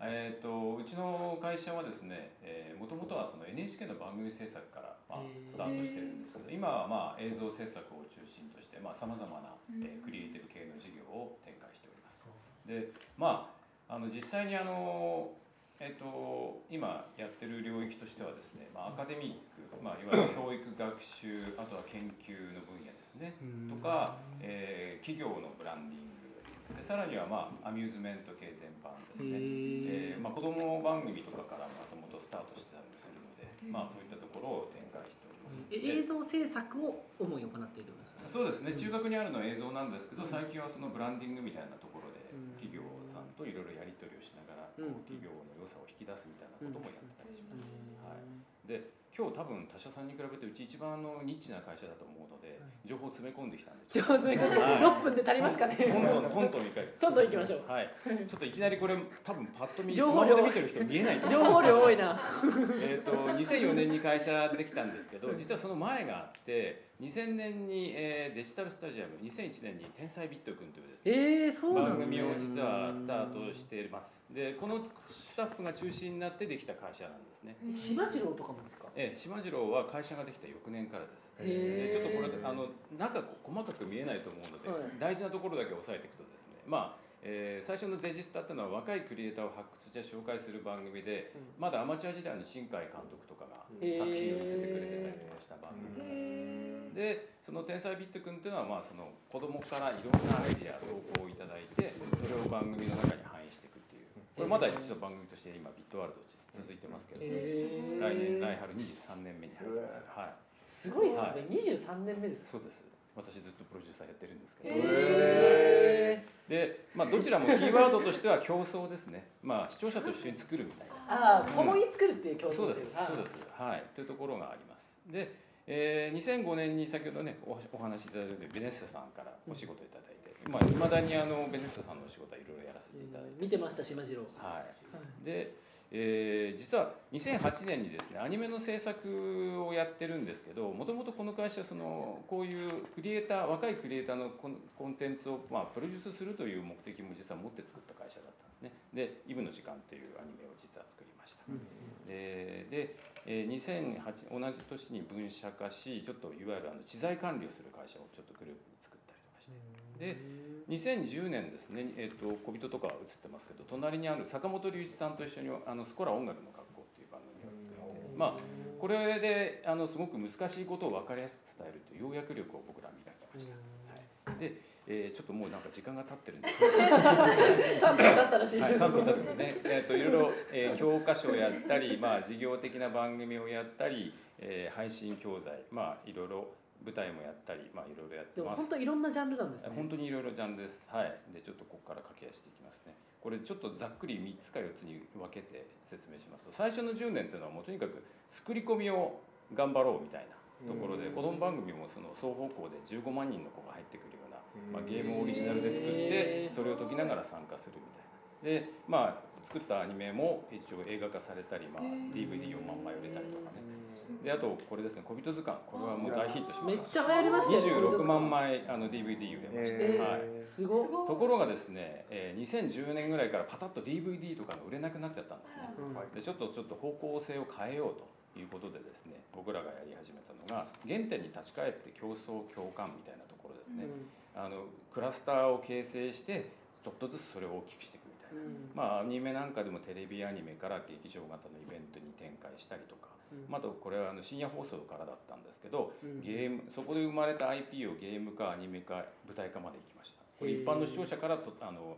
えー、とうちの会社はですね、えもともとはその NHK の番組制作から、まあスタートしてるんですけど、今はまあ映像制作を中心としてさまざ、まな、えークリエイティブ系の事業を展開しております。で、まああの実際にあのえっと今やってる領域としてはですね、まあ、アカデミック、まあ、いわゆる教育学習あとは研究の分野ですね。とか、えー企業のブランディングでさらには、まあ、アミューズメント系全般ですね、えーまあ、子ども番組とかからもともとスタートしてたりもするので、まあ、そういったところを展開しております。え映像制作を主に行っているんですか。そうですね、中学にあるのは映像なんですけど、最近はそのブランディングみたいなところでうん。企業さんといろいろやり取りをしながら、こうん。う企業の良さを引き出すみたいなこともやってたりします。うん。はい、で今日多分他社さんに比べてうち一番あのニッチな会社だと思うので、情報を詰め込んできたんです上手にはい六分で足りますかね？トントントントンいかどんどん行きましょう。はい、ちょっといきなりこれ多分パッと見ス情報量で見てる人見えない 情報量多いな。えー、と2004年に会社できたんですけど実はその前があって2000年に、えーデジタルスタジアム2001年に「天才ビットくん」というですねえー、そうなん番ですね。組を実はスタートしていますでこのスタッフが中心になってできた会社なんですね。島次郎とかもですか？えー島次郎は会社ができた翌年からです。ちょっとこれあの中細かく見えないと思うので、はい。大事なところだけ押さえていくとですね。まあえー最初のデジスタっていうのは若いクリエイターを発掘して紹介する番組で、まだアマチュア時代の新海監督とかが作品を寄せてくれてたりとかした番組へー。でその「天才ビットくん」っていうのはまあその子供からいろんなアイディア投稿をいただいてそれを番組の中に反映していくっていうこれまだ一度番組として今ビットワールド続いてますけど、えー。来年来春23年目に入ります、はい。すごいですね。は。二十三年目ですか？そうです。私ずっとプロデューサーやってるんですけど、へで、まあ、どちらもキーワードとしては競争ですね、まあ、視聴者と一緒に作るみたいな。ああ、共に作るっていう競争そうです。そうです。はい。というところがあります。で、えー、2005年に先ほどねおお話しいただいたベネッセさんからお仕事いただいて、まあ、未だにあのベネッセさんのお仕事はいろいろやらせていただいて見てました島次郎。はい。で、えー実は2008年にですねアニメの制作をやってるんですけどもともとこの会社そのこういうクリエイター若いクリエイターのコンテンツを、まあ、プロデュースするという目的も実は持って作った会社だったんですね。で「イブの時間」というアニメを実は作りました、でで、えー2008同じ年に分社化しちょっといわゆるあの知財管理をする会社をちょっとグループに作ってで2010年ですね、えっと小人とかは映ってますけど隣にある坂本龍一さんと一緒にあのスコラ音楽の学校っていう番組を作ってまあこれであのすごく難しいことを分かりやすく伝えるという要約力を僕らは磨きました、はい、で、えーちょっともうなんか時間が経ってるんで。三分経ったらしいです。はい、3分経ってね、えー、といろいろ、えー教科書をやったり、まあ、事業的な番組をやったり、えー配信教材、まあ、いろいろ舞台もやったり、まあ、いろいろやってます本当いろんなジャンルなんですね。本当にいろいろジャンルです。はい。で、ちょっとここから駆け足していきますね。これちょっとざっくり3つか4つに分けて説明しますと、最初の10年というのはもうとにかく作り込みを頑張ろうみたいなところで、子供番組もその双方向で15万人の子が入ってくるような、まあ、ゲームをオリジナルで作って、それを解きながら参加するみたいな。で、まあ、作ったアニメも一応映画化されたり、まあ、DVD を万枚売れたりとかね。で、あとこれですね、小人図鑑。これはもう大ヒットしました。めっちゃ流行りましたよ。26万枚あの DVD 売れました、えーはい、すごっ。ところがですね、えー2010年ぐらいからパタッと DVD とかが売れなくなっちゃったんですねうんでちょっとちょっと方向性を変えようということでですね僕らがやり始めたのが原点に立ち返って競争共感みたいなところですね、あのクラスターを形成してちょっとずつそれを大きくしてうん。まあアニメなんかでもテレビアニメから劇場型のイベントに展開したりとか、うん。まあ、あとこれはあの深夜放送からだったんですけど、うん。ゲームそこで生まれた IP をゲーム化アニメ化舞台化まで行きました。これ一般の視聴者からとあの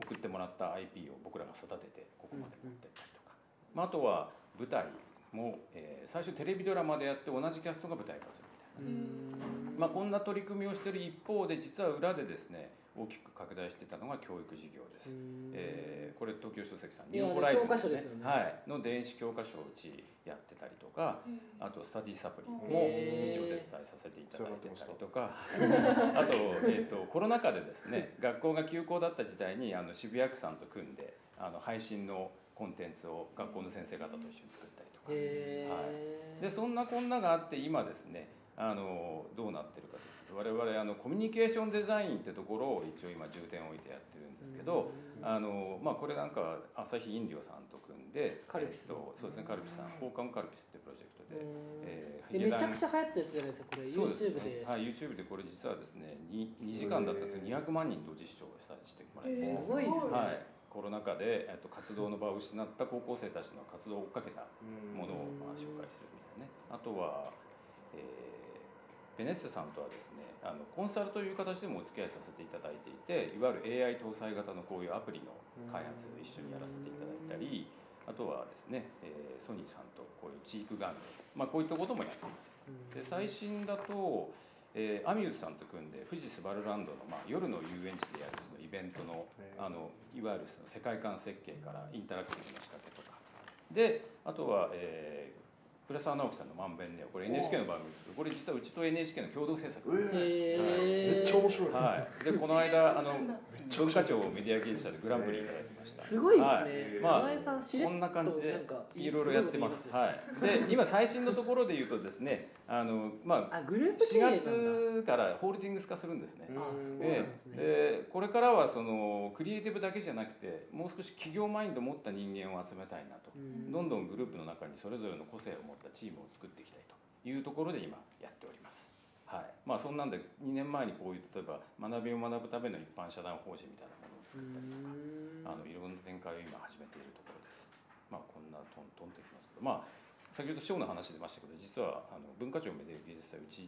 送ってもらった IP を僕らが育ててここまで持ってったりとか、まあ、あとは舞台も、えー最初テレビドラマでやって同じキャストが舞台化するみたいな。まあ、こんな取り組みをしている一方で実は裏でですね大きく拡大していたのが教育事業です。えーこれ東京書籍さんニューホライズンですね。ね。はい、の電子教科書をうちやってたりとかあとスタディサプリも一応お手伝いさせていただいてたりとか。あと,、えー、とコロナ禍でですね学校が休校だった時代にあの渋谷区さんと組んであの配信のコンテンツを学校の先生方と一緒に作ったりとか。へー。でそんなこんながあって今ですねあのどうなってるかというと我々あのコミュニケーションデザインってところを一応今重点を置いてやってるんですけど、あのまあ、これなんかは朝日飲料さんと組んでカルピス。えっとそうですねカルピスさん放課後カルピスってプロジェクトで、えーえめちゃくちゃ流行ったやつじゃないですかこれ。そうです YouTube ねで。はい、YouTube でこれ実はですね 2, 2時間だったんですけど200万人同時視聴させてもらいますごいですね。はい、コロナ禍で、えっと、活動の場を失った高校生たちの活動を追っかけたものをまあ紹介するみたいなね。あとは、えーベネッセさんとはですねあのコンサルという形でもお付き合いさせていただいていていわゆる AI 搭載型のこういうアプリの開発を一緒にやらせていただいたりあとはですね、えーソニーさんとこういうチーク玩具、まあ、こういったこともやっています。で最新だと、えーアミューズさんと組んで富士スバルランドの、まあ、夜の遊園地でやるそのイベントのあのいわゆるその世界観設計からインタラクティブな仕掛けとか。であとは、えー倉沢直樹さんの「まんべんね」これ NHK の番組です。けどこれ実はうちと NHK の共同制作。なんですへーめっちゃ面白い、はい、でこの間あの文化庁メディア芸術祭でグランプリいただきました。すごいですね。はい。まあこんな感じでいろいろやってます。すごいはい。で今最新のところで言うとですね、あのまああグループ経営4なんだ。月からホールディングス化するんですね。あそうなんでですね。でこれからはそのクリエイティブだけじゃなくてもう少し企業マインドを持った人間を集めたいなと、うん。どんどんグループの中にそれぞれの個性を持ったチームを作っていきたいというところで今やっております。はいまあ、そんなんで2年前にこういう例えば学びを学ぶための一般社団法人みたいなものを作ったりとか、あのいろんな展開を今始めているところです。まあこんなトントンといきますけど、まあ先ほど賞の話出ましたけど、実はあの文化庁メディア技術祭うち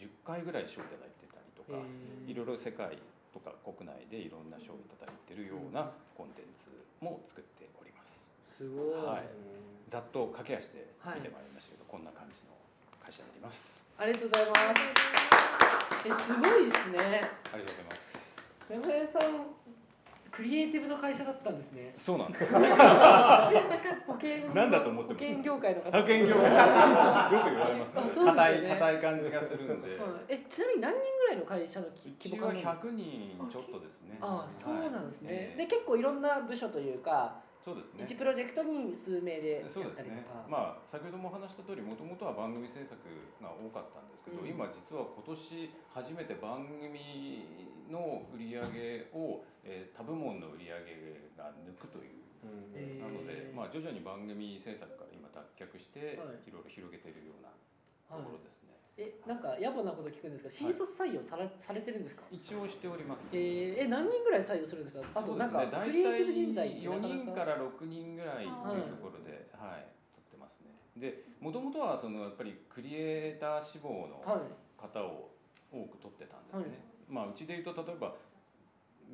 10, 10回ぐらい賞いただいてたりとか、いろいろ世界とか国内でいろんな賞をいただいているようなコンテンツも作っております。すごい、はい。ざっと駆け足で見てまいりましたけど、こんな感じの会社になります。ありがとうございます。えすごいですね。ありがとうございます。山根さんクリエイティブの会社だったんですね。そうなんです。保険なんだと思って保険業界の方。派遣業界。よく言われますね。あそうですよね。硬い硬い感じがするんで。はい。えちなみに何人ぐらいの会社のう規模感ですか？100人ちょっとですね。ああそうなんですね、はい。ええ。で結構いろんな部署というか、そうですね。一プロジェクトに数名でやったりとかそうですね。まあ先ほどもお話した通り、もともとは番組制作が多かったんですけど、うん今実は今年初めて番組の売り上げを、えー、他部門の売り上げが抜くという。えーなので、まあ徐々に番組制作から今脱却して、はいい、ろいろ広げているようなところですね。えなんか野暮なこと聞くんですが新卒採用され,、されてるんですか？一応しております。えー、え何人ぐらい採用するんですか？あとなんか、クリエイティブ人材って4なか。な人から6人ぐらいというところで、はい、取ってますね。で、もともとはそのやっぱりクリエイター志望のはい。方を多く取ってたんですね。はい。まあうちで言うと例えば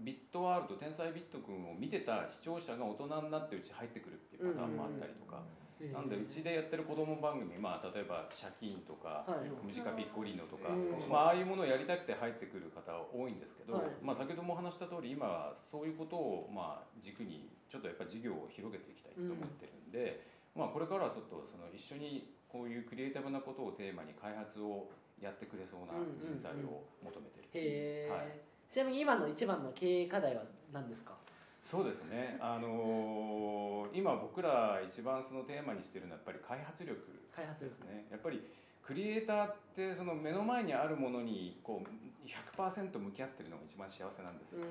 ビットワールド天才ビットくんを見てた視聴者が大人になってうち入ってくるっていうパターンもあったりとか、なんでうちでやってる子供番組、まあ例えばシャキーンとか、はい。ムジカピッコリーノとか、うんまあ、ああいうものをやりたくて入ってくる方は多いんですけど、はい。まあ、先ほどもお話した通り今はそういうことをまあ軸にちょっとやっぱ事業を広げていきたいと思ってるんで、まあ、これからはちょっとその一緒にこういうクリエイティブなことをテーマに開発をやってくれそうな人材を求めてる、はい。ちなみに今の一番の経営課題は何ですか？そうですね、あのー今僕ら一番そのテーマにしてるのはやっぱり開発力開発力。ですねやっぱりクリエイターってその目の前にあるものにこう100%向き合ってるのが一番幸せなんですよ、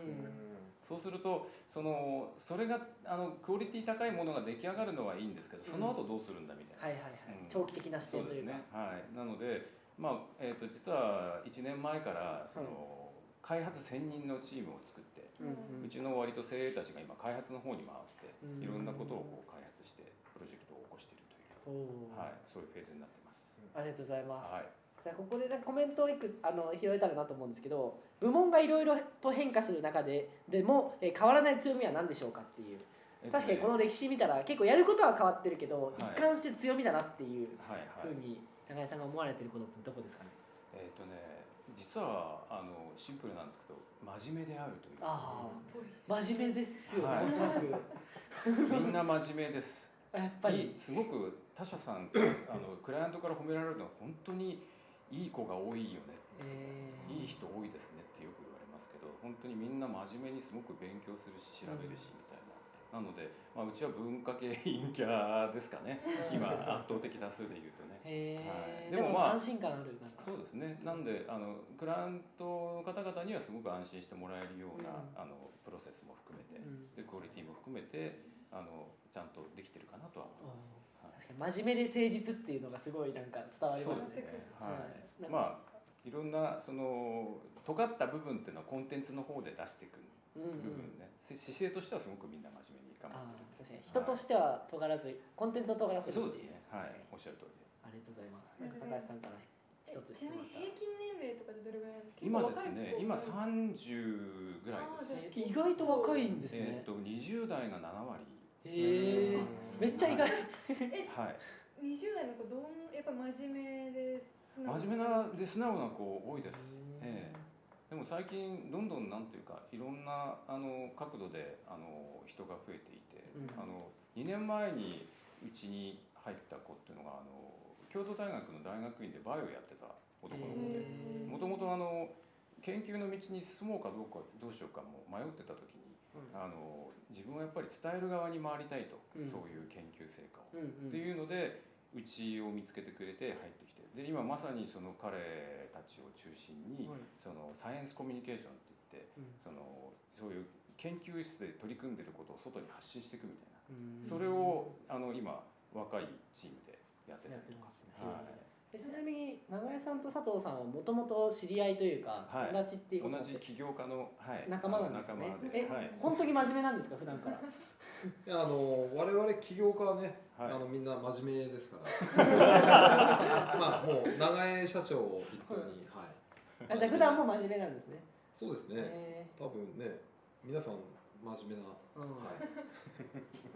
そうするとそのそれがあのクオリティ高いものが出来上がるのはいいんですけどその後どうするんだみたいな、はいはいはい、うん。長期的な視点というか。ですね。はい。なのでまあえー、と実は1年前からその、開発専任のチームを作ってうちの割と精鋭たちが今開発の方に回ってうん。いろんなことをこう開発してプロジェクトを起こしているという、はい、そういうフェーズになってます。ありがとうございます、はい、じゃあここでなんかコメントをいくあの拾えたらなと思うんですけど部門がいろいろと変化する中ででも、えー変わらない強みは何でしょうかっていう。確かにこの歴史見たら結構やることは変わってるけど、はい。一貫して強みだなっていうふうに長井さんが思われてることってどこですかね？えっ、とね実はあのシンプルなんですけど真面目であるというああ真面目ですよね、はい。みんな真面目です。やっぱり。すごく他社さんとあの クライアントから褒められるのは本当にいい子が多いよね。えーいい人多いですねってよく言われますけど本当にみんな真面目にすごく勉強するし調べるしみたいな、なので、まあ、うちは文化系陰キャですかね。今圧倒的多数で言うとねはいでもまあ安心感あるなんかそうですねなんであのクライアントの方々にはすごく安心してもらえるような、うんあのプロセスも含めて、うんでクオリティも含めてあのちゃんとできてるかなとは思います。はい確かに真面目で誠実っていうのがすごいなんか伝わりますねね。ははいい。まあいろんなその尖った部分っていうのはコンテンツの方で出していくうんうん部分ね。せ姿勢としてはすごくみんな真面目に頑あ張ってー確かに人としては尖らずコンテンツを尖らせる。るっていうそうですね。はい。おっしゃる通りで。ありがとうございますありがとうございます高橋さんから一つ質問あったら平均年齢とかでどれぐらいなんですか今ですね。今結構若い30ぐらいです。意外と若いんですえねっと20代が7割。へえめっちゃ意外えはい。20代の子どんやっぱ真面目で素直真面目なで素直な子多いです。うんええ。でも最近どんどんなんていうかいろんなあの角度であの人が増えていて、うんあの2年前にうちに入った子っていうのがあの京都大学の大学院でバイオやってた男の子で。もともとあの研究の道に進もうかどうかどうしようかも迷ってた時にあの自分はやっぱり伝える側に回りたいと、うん。そういう研究成果を。うんうん。っていうのでうちを見つけてくれて入ってきて。で今まさにその彼たちを中心に、はい。そのサイエンスコミュニケーションって言ってうん。そのそういう研究室で取り組んでることを外に発信していくみたいな、うん。それをあの今若いチームでやってたりとか。はい。えちなみに長江さんと佐藤さんはもともと知り合いというか、はい。友達っていう同じ起業家の、はい、仲間なんですよねえはい。本当に真面目なんですか普段から？いやあの我々起業家はね、はい。あのみんな真面目ですから。まあもう長江社長を筆頭に、はい、あじゃあ普段も真面目なんですね。そうですね、へ多分ね皆さん真面目な、ーうん。はい、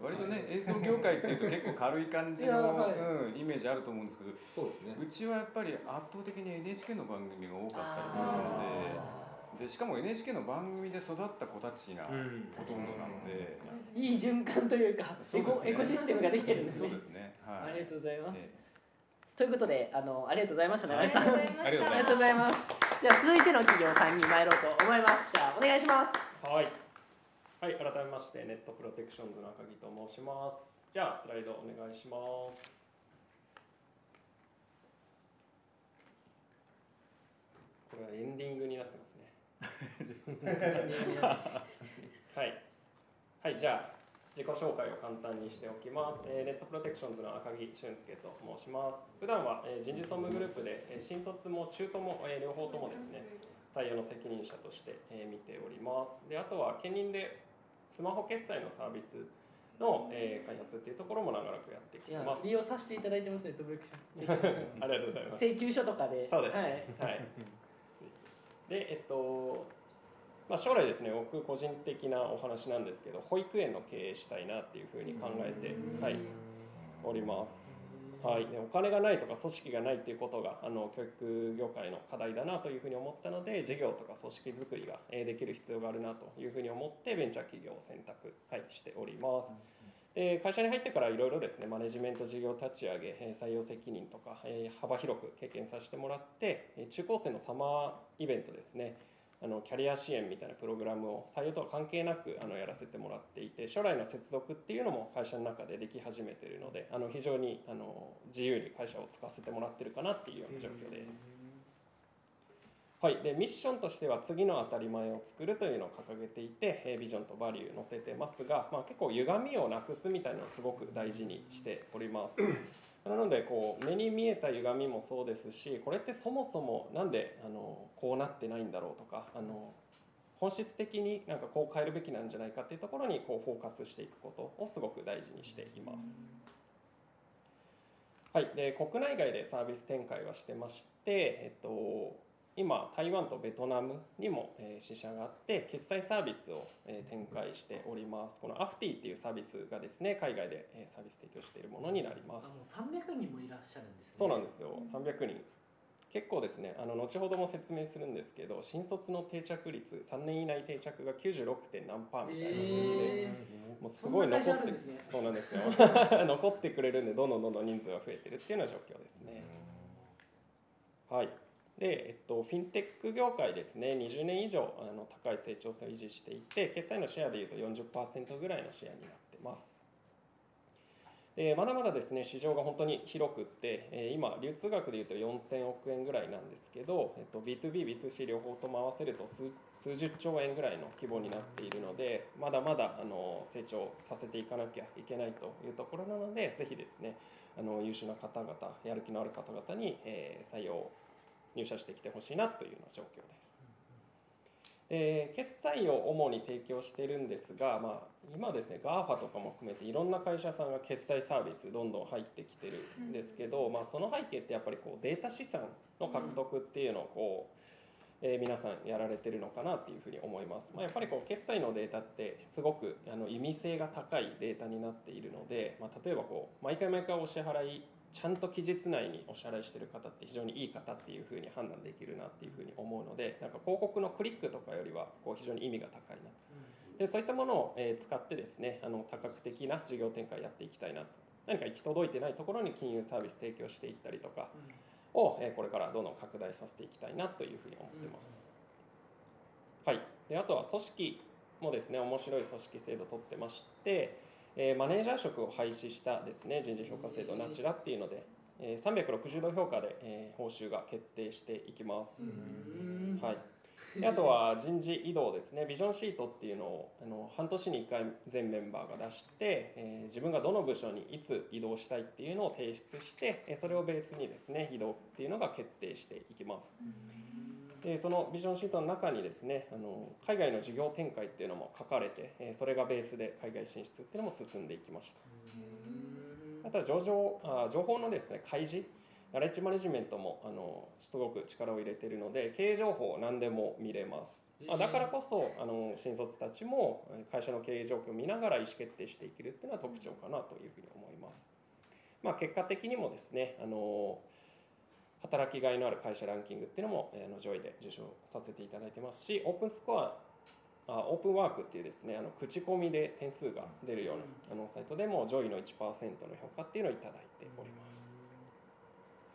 割とね映像業界っていうと結構軽い感じの、はい。うん、イメージあると思うんですけどそうですね。うちはやっぱり圧倒的に NHK の番組が多かったりするので。あでしかも NHK の番組で育った子たちがうん。ほとんどなので、ーいい循環というかエそうですね。コエコシステムができてるんですね。そうですね。はい。ありがとうございます、えということであのありがとうございました長江さん、ありがとうございましたありがありがとうございます。じゃあ続いての企業さんに参ろうと思います。じゃあお願いします。はい。はい、改めまして、ネットプロテクションズの赤木と申します。じゃあ、スライドお願いします。これはエンディングになってますね。はい。はい、じゃあ、自己紹介を簡単にしておきます。えーネットプロテクションズの赤木俊介と申します。普段は、えー人事総務グループで、えー新卒も中途も、えー両方ともですね、採用の責任者として、えー見ております。であとは兼任でスマホ決済のサービスの、えー開発っていうところも長らくやってきてます。利用させていただいてますねトブレクションありがとうございます。請求書とかでそうです。ははいい。で、えっと、まあ、将来ですね、僕個人的なお話なんですけど、保育園の経営したいなっていうふうに考えて、はい、おります。はい、でお金がないとか組織がないっていうことがあの教育業界の課題だなというふうに思ったので事業とか組織づくりがえーできる必要があるなというふうに思ってベンチャー企業を選択、はい、しております。で会社に入ってからいろいろですねマネジメント事業立ち上げえー採用責任とかえー幅広く経験させてもらってえー中高生のサマーイベントですねあのキャリア支援みたいなプログラムを採用とは関係なくあのやらせてもらっていて将来の接続っていうのも会社の中ででき始めているのであの非常にあの自由に会社を使わせてもらってるかなっていうような状況です。はい、でミッションとしては次の当たり前を作るというのを掲げていてえービジョンとバリュー載せてますが、まあ、結構歪みをなくすみたいなのをすごく大事にしております。なのでこう目に見えた歪みもそうですしこれってそもそも何であのこうなってないんだろうとかあの本質的になんかこう変えるべきなんじゃないかっていうところにこうフォーカスしていくことをすごく大事にしています。はい、で国内外でサービス展開はしてまして、えっと今台湾とベトナムにも、えー支社があって決済サービスを、えー展開しております。このアフティっていうサービスがですね海外で、えーサービス提供しているものになります。あの300人もいらっしゃるんですね。そうなんですよ。300人。結構ですねあの後ほども説明するんですけど新卒の定着率3年以内定着が 96. 点何パーみたいな数字で、えもうすごい残ってね。そうなんですよ。残ってくれるんでどんどんどんどん人数が増えてるっていうような状況ですね。はいで、えっと、フィンテック業界ですね20年以上あの高い成長性を維持していて決済のシェアでいうと40%ぐらいのシェアになってます。でまだまだですね市場が本当に広くって、え今流通額でいうと4000億円ぐらいなんですけど、えっと、B2B、B2C 両方とも合わせると数数十兆円ぐらいの規模になっているのでまだまだあの成長させていかなきゃいけないというところなのでぜひですねあの優秀な方々やる気のある方々に、えー採用入社してきてほしいなというような状況です。で決済を主に提供してるんですが、まあ、今ですね GAFA とかも含めていろんな会社さんが決済サービスどんどん入ってきてるんですけど、まあ、その背景ってやっぱりこうデータ資産の獲得っていうのをこう、えー皆さんやられてるのかなっていうふうに思います、まあ、やっぱりこう決済のデータってすごくあの意味性が高いデータになっているので、まあ、例えばこう毎回毎回お支払いちゃんと期日内にお支払いしてる方って非常にいい方っていうふうに判断できるなっていうふうに思うのでなんか広告のクリックとかよりはこう非常に意味が高いなでそういったものを、え使ってですねあの多角的な事業展開やっていきたいなと何か行き届いてないところに金融サービス提供していったりとかを、えこれからどんどん拡大させていきたいなというふうに思ってます。はい、であとは組織もですね面白い組織制度を取ってまして、えーマネージャー職を廃止したですね人事評価制度ナチュラっていうので、えー360度評価で、えー報酬が決定していきます。うんはいであとは人事異動ですねビジョンシートっていうのをあの半年に1回全メンバーが出して、えー自分がどの部署にいつ移動したいっていうのを提出して、えーそれをベースにですね移動っていうのが決定していきます。でそのビジョンシートの中にですねあの海外の事業展開っていうのも書かれて、えーそれがベースで海外進出っていうのも進んでいきました。あとは上場あ情報のですね開示ナレッジマネジメントもあのすごく力を入れているので経営情報を何でも見れます。まあ、だからこそあの新卒たちもえー会社の経営状況を見ながら意思決定していけるっていうのは特徴かなというふうに思います。まあ、結果的にもですねあの働きがいのある会社ランキングっていうのもえー上位で受賞させていただいてますしオープンスコアあオープンワークっていうですねあの口コミで点数が出るようなあのサイトでも上位の1%の評価っていうのをいただいております。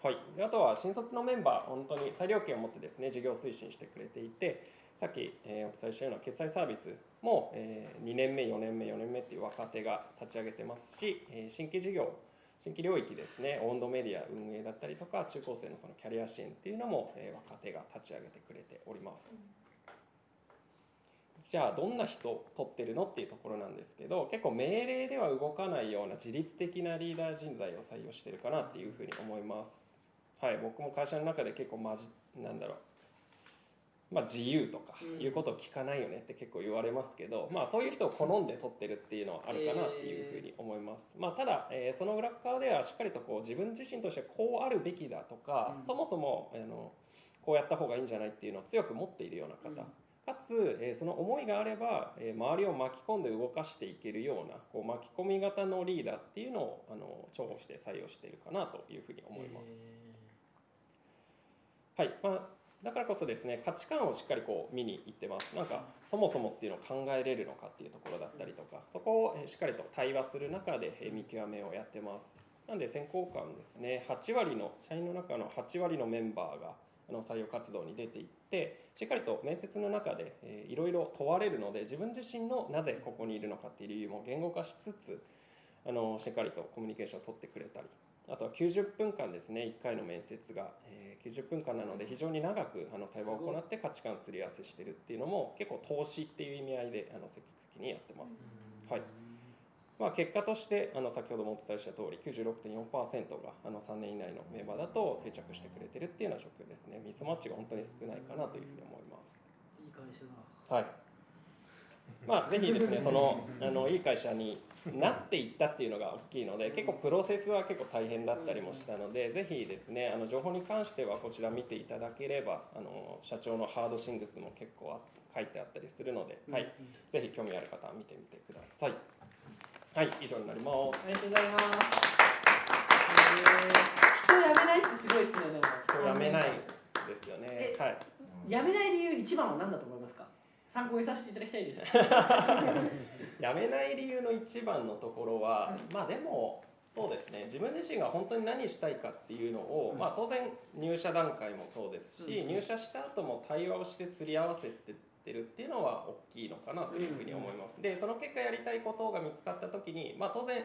はい、であとは新卒のメンバー本当に裁量権を持ってですね事業推進してくれていてさっき、えーお伝えしたような決済サービスも、えー2年目4年目4年目っていう若手が立ち上げてますし、えー新規事業新規領域ですね温度メディア運営だったりとか中高生のそのキャリア支援っていうのも、え若手が立ち上げてくれております。じゃあどんな人取ってるのっていうところなんですけど結構命令では動かないような自律的なリーダー人材を採用してるかなっていうふうに思います。はい、僕も会社の中で結構まじなんだろう、まあ、自由とかうん。いうことを聞かないよねって結構言われますけど、まあ、そういう人を好んで取ってるっていうのはあるかなっていうふうに思います。まあ、ただ、えーその裏側ではしっかりとこう自分自身としてこうあるべきだとか、うん。そもそもあのこうやった方がいいんじゃないっていうのを強く持っているような方、うん。かつ、えーその思いがあれば、えー周りを巻き込んで動かしていけるようなこう巻き込み型のリーダーっていうのをあの重宝して採用しているかなというふうに思います。はい、まあ、だからこそですね価値観をしっかりこう見に行ってます。なんかそもそもっていうのを考えれるのかっていうところだったりとかそこをしっかりと対話する中で見極めをやってます。なんで選考官ですね8割の社員の中の8割のメンバーがあの採用活動に出ていってしっかりと面接の中でいろいろ問われるので自分自身のなぜここにいるのかっていう理由も言語化しつつあのしっかりとコミュニケーションを取ってくれたりあとは90分間ですね1回の面接が、えー90分間なので非常に長くあの対話を行って価値観すり合わせしてるっていうのも結構投資っていう意味合いであの積極的にやってます。はい。まあ、結果としてあの先ほどもお伝えした通り96.4%があの3年以内のメンバーだと定着してくれてるっていうような状況ですね。ミスマッチが本当に少ないかなというふうに思います。いい会社だ。はい。まあ、ぜひですね、その、あの、いい会社になっていったっていうのが大きいので結構プロセスは結構大変だったりもしたのでぜひですねあの情報に関してはこちら見ていただければあの社長のハードシングスも結構あ書いてあったりするので、はい、ぜひ興味ある方は見てみてください。はい、以上になります。ありがとうございます。えー、人辞めないってすごいですねでも。人辞めないですよねえ。はい。辞めない理由一番は何だと思いますか？参考にさせていただきたいです。辞めない理由の一番のところは、うんまあでもそうですね自分自身が本当に何したいかっていうのを、うんまあ当然入社段階もそうですし、うん入社した後も対話をしてすり合わせてってるっていうのは大きいのかなというふうに思います。でその結果やりたいことが見つかった時に、まあ当然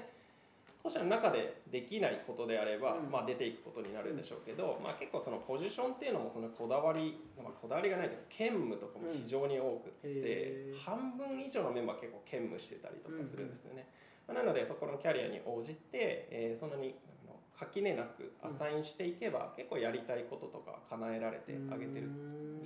当社の中でできないことであれば、うんまあ、出ていくことになるんでしょうけど、まあ、結構そのポジションっていうのもそのこだわり、まあ、こだわりがないというか兼務とかも非常に多くって、うん半分以上のメンバー結構兼務してたりとかするんですよね。まあなのでそこのキャリアに応じて、えーそんなに垣根なくアサインしていけば、結構やりたいこととか叶えられてあげてる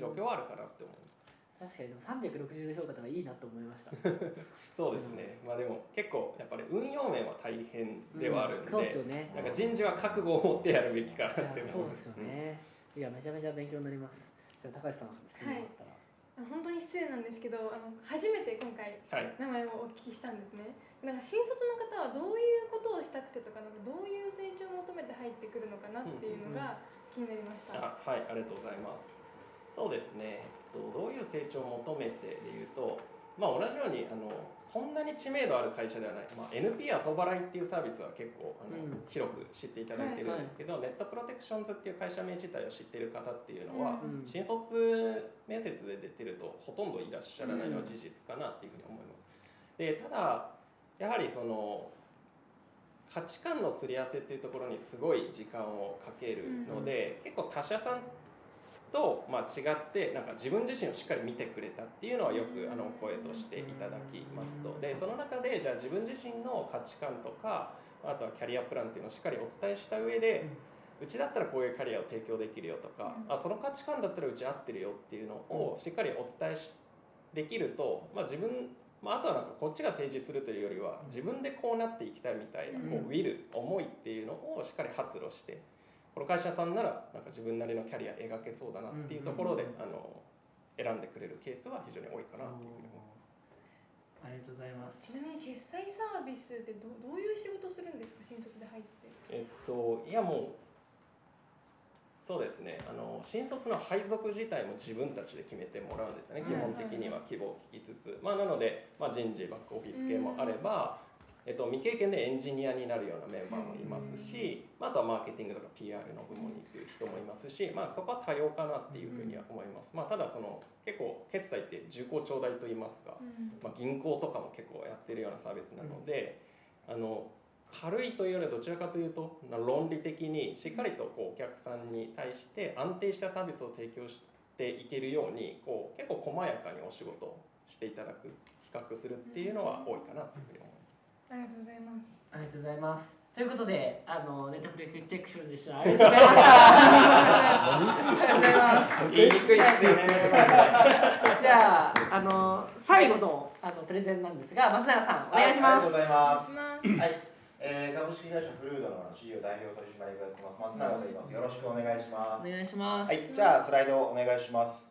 状況はあるかなって思います。確かにでも360度評価とかいいなと思いました。そうですね、まあでも結構やっぱり運用面は大変ではあるんで、そうですよね。なんか人事は覚悟を持ってやるべきかなって思います。そうですよね。いやめちゃめちゃ勉強になります。じゃあ高橋さん質問あったら。あ本当に失礼なんですけどあの初めて今回はい。名前をお聞きしたんですねなんか新卒の方はどういうことをしたくてとかなんかどういう成長を求めて入ってくるのかなっていうのが気になりました、あはい、ありがとうございます。そうですね、と、どういう成長を求めてでいうと、まあ、同じようにあのそんなに知名度ある会社ではない、まあ、NP 後払いっていうサービスは結構あの、うん。広く知っていただいてるんですけど、ネットプロテクションズっていう会社名自体を知ってる方っていうのは、うん新卒面接で出てるとほとんどいらっしゃらないのは事実かなっていうふうに思います。でただやはりその価値観のすり合わせっていうところにすごい時間をかけるので、結構他社さんと、まあ、違ってなんか自分自身をしっかり見てくれたっていうのはよくあの声としていただきますと。でその中でじゃあ自分自身の価値観とかあとはキャリアプランっていうのをしっかりお伝えした上で、うちだったらこういうキャリアを提供できるよとか、うん。あその価値観だったらうち合ってるよっていうのをしっかりお伝えしできると、まあ、自分、まあ、あとはなんかこっちが提示するというよりは自分でこうなっていきたいみたいな、こうウィル思いっていうのをしっかり発露してこの会社さんならなんか自分なりのキャリア描けそうだなっていうところで、あの選んでくれるケースは非常に多いかなっていうふうに思います。ありがとうございます。ちなみに決済サービスってどどういう仕事するんですか？新卒で入って。えっと、いやもうそうですね。あの新卒の配属自体も自分たちで決めてもらうんですよね、うん基本的には希望を聞きつつ、まあ、なので、まあ、人事バックオフィス系もあれば、えっと、未経験でエンジニアになるようなメンバーもいますし、まあ、あとはマーケティングとか PR の部門に行く人もいますし、まあ、そこは多様かなっていうふうには思います、まあ、ただその結構決済って重厚長大と言いますか、まあ、銀行とかも結構やってるようなサービスなので、あの軽いというよりはどちらかというとな論理的にしっかりとこうお客さんに対して安定したサービスを提供していけるようにこう結構細やかにお仕事をしていただく比較するっていうのは多いかなというふうに思います。ありがとうございますありがとうございます。ということで、あのネットフリックスチェックションでした。ありがとうございました。ありがとうございます。言いにくいですよね。じゃあ、あの最後のあのプレゼンなんですが、松永さんお願いします。はいありがとうございますお願いしますはい、えー、株式会社フルードの CEO 代表取締役をやってます松永と言います。よろしくお願いします。お願いします。はい、じゃあスライドをお願いします。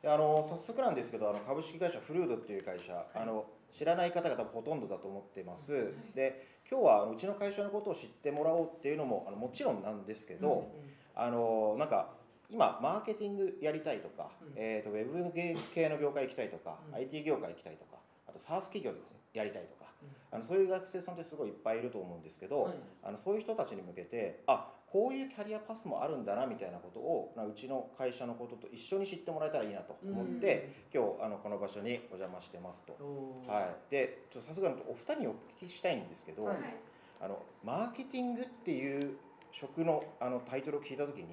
であの早速なんですけど、あの株式会社フルードっていう会社、あの知らない方々もほとんどだと思ってます。で、今日はうちの会社のことを知ってもらおうっていうのもあのもちろんなんですけど、あのなんか今マーケティングやりたいとか、うん。えっ、とウェブ系の業界行きたいとか、うん。IT 業界行きたいとか、あと SaaS 企業ですねやりたいとか、うん。あのそういう学生さんってすごいいっぱいいると思うんですけど、はい。あのそういう人たちに向けてあこういうキャリアパスもあるんだなみたいなことをなうちの会社のことと一緒に知ってもらえたらいいなと思って、今日あのこの場所にお邪魔してますと。はい、でちょっとさすがにお二人にお聞きしたいんですけど、はい。あのマーケティングっていう職のあのタイトルを聞いた時に、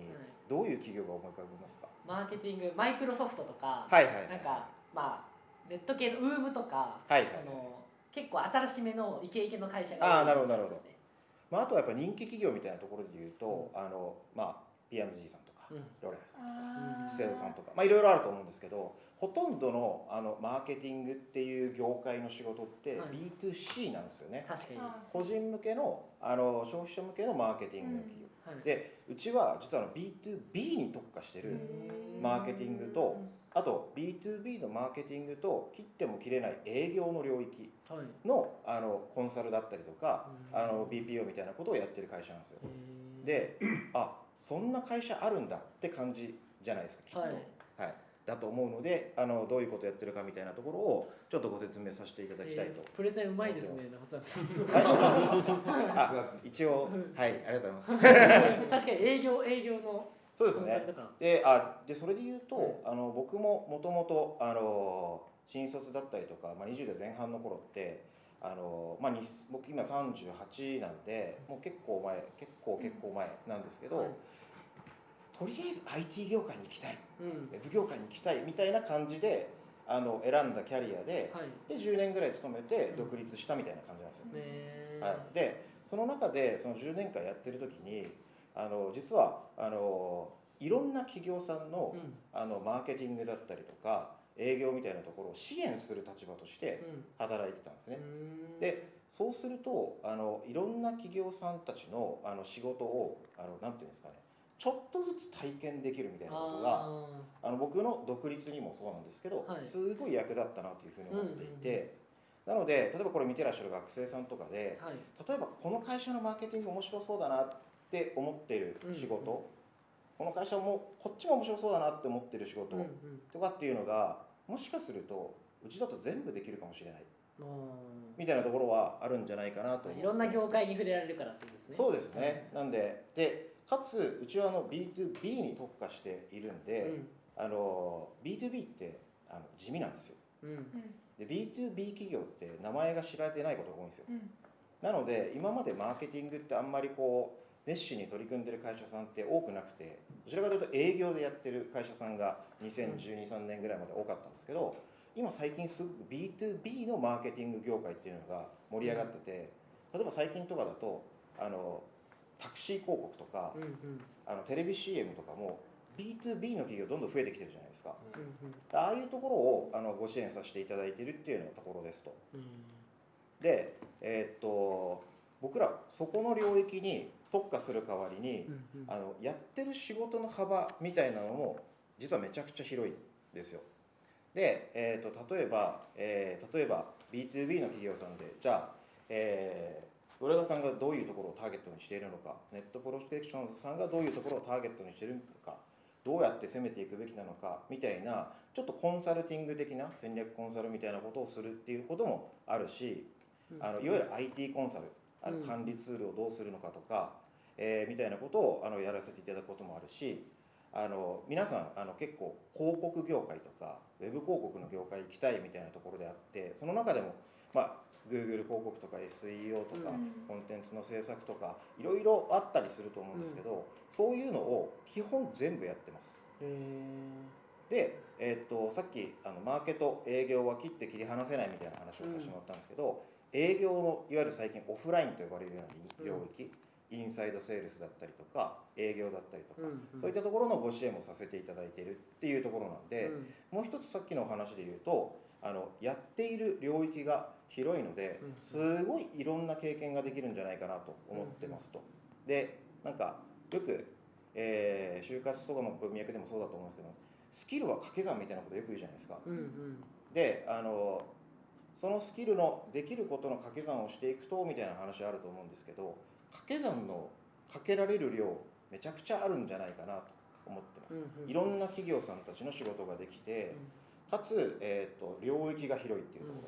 どういう企業が思い浮かびますか？マーケティング、マイクロソフトとか、はいはいはい。なんかまあネット系のウームとか、はいその結構新しめのイケイケの会社あーなるほど多いですねまあ、あとはやっぱ人気企業みたいなところで言うと、あのまあ P&G さんとか、うん。ロレアンさんあー。資生堂さんとか、まあ、いろいろあると思うんですけどほとんどのあのマーケティングっていう業界の仕事ってはい。B2C なんですよね。確かに。はあ個人向けのあの消費者向けのマーケティングの企業。い。でうちは実はあの B2B に特化してるマーケティングとあと B2B のマーケティングと切っても切れない営業の領域はい。のあのコンサルだったりとかうん。あの BPO みたいなことをやってる会社なんですよ。であそんな会社あるんだって感じじゃないですかきっと。はい。はい。だと思うのであのどういうことやってるかみたいなところをちょっとご説明させていただきたいとえープレゼンうまいですね 一応はいありがとうございます。確かに営業営業のそうですね。であでそれで言うと、あの僕ももともとあの新卒だったりとか、まあ、20代前半の頃ってあの、まあ、に僕今38なんでもう結構前結構結構前なんですけど、はい。とりあえず IT 業界に行きたい。うん。ウェブ業界に行きたいみたいな感じであの選んだキャリアではい。で10年ぐらい勤めて独立したみたいな感じなんですよ。ねはい、でその中でその10年間やってる時にあの実はあのいろんな企業さんのうん。あのマーケティングだったりとか営業みたいなところを支援する立場としてうん。働いてたんですね。うん。でそうするとあのいろんな企業さんたちのあの仕事をあのなんていうんですかねちょっとずつ体験できるみたいなことがああの僕の独立にもそうなんですけど、はい。すごい役立ったなというふうに思っていて、なので例えばこれ見てらっしゃる学生さんとかでーはい。例えばこの会社のマーケティング面白そうだなって思っている仕事、うんうん。この会社もこっちも面白そうだなって思ってる仕事。うんうん。とかっていうのがもしかするとうちだと全部できるかもしれない。あみたいなところはあるんじゃないかなといろんな業界に触れられるからってことですね。そうですね、なんででかつうちはあの B2B に特化しているんで、あの B2B ってあの地味なんですよ。うん。うん。で B2B 企業って名前が知られてないことが多いんですよ。うん。なので今までマーケティングってあんまりこう熱心に取り組んでる会社さんって多くなくてどちらかというと営業でやってる会社さんが201213年ぐらいまで多かったんですけど今最近すごく B2B のマーケティング業界っていうのが盛り上がってて例えば最近とかだとあのタクシー広告とかうんうん。あのテレビ CM とかも B2B の企業どんどん増えてきてるじゃないですか。うんうん。ああいうところをあのご支援させていただいているっていうようなところですと。うん。で、えーっと僕らそこの領域に特化する代わりに、あのやってる仕事の幅みたいなのも実はめちゃくちゃ広いんですよ。で、えー、と例えば、えー例えば B2B の企業さんでじゃあ、えー、浦田さんがどういうところをターゲットにしているのかネットプロテクションズさんがどういうところをターゲットにしているのかどうやって攻めていくべきなのかみたいなちょっとコンサルティング的な戦略コンサルみたいなことをするっていうこともあるしうん。あのいわゆる IT コンサルあのうん。管理ツールをどうするのかとか、えーみたいなことをあのやらせていただくこともあるしあの皆さんあの結構広告業界とかウェブ広告の業界行きたいみたいなところであってその中でも、まあ、Google 広告とか SEO とか、うん。コンテンツの制作とかいろいろあったりすると思うんですけど、そういうのを基本全部やってます。へで、えーっとさっきあのマーケと営業は切って切り離せないみたいな話をさせてもらったんですけど、営業のいわゆる最近オフラインと呼ばれるような領域、インサイドセールスだったりとか営業だったりとか、うんうんそういったところのご支援もさせていただいているっていうところなんで、もう一つさっきのお話で言うとあのやっている領域が広いのでうんすごいいろんな経験ができるんじゃないかなと思ってますと。でなんかよく、えー就活とかの文脈でもそうだと思うんですけどスキルは掛け算みたいなことよく言うじゃないですか。うんうんであのそのスキルのできることの掛け算をしていくとみたいな話あると思うんですけど掛け算のかけられる量めちゃくちゃあるんじゃないかなと思ってます。うんうんいろんな企業さんたちの仕事ができて、かつ、えー、と領域が広いっていうとこ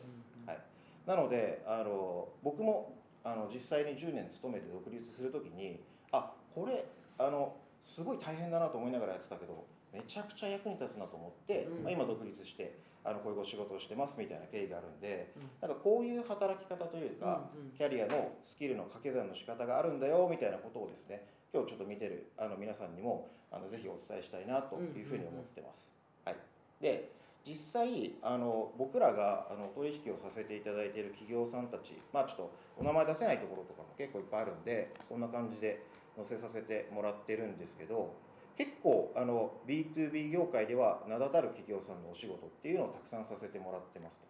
ろ、はい。なのであの僕もあの実際に10年勤めて独立する時にあこれあのすごい大変だなと思いながらやってたけどめちゃくちゃ役に立つなと思って、うん。まあ、今独立してあのこういうお仕事をしてますみたいな経緯があるんでうん。なんかこういう働き方というか、うんうん。キャリアのスキルの掛け算の仕方があるんだよみたいなことをですね今日ちょっと見てるあの皆さんにもあのぜひお伝えしたいなというふうに思ってます。はい、で実際あの僕らがあの取引をさせていただいている企業さんたちまあちょっとお名前出せないところとかも結構いっぱいあるんでこんな感じで載せさせてもらってるんですけど結構あの B2B 業界では名だたる企業さんのお仕事っていうのをたくさんさせてもらってますと。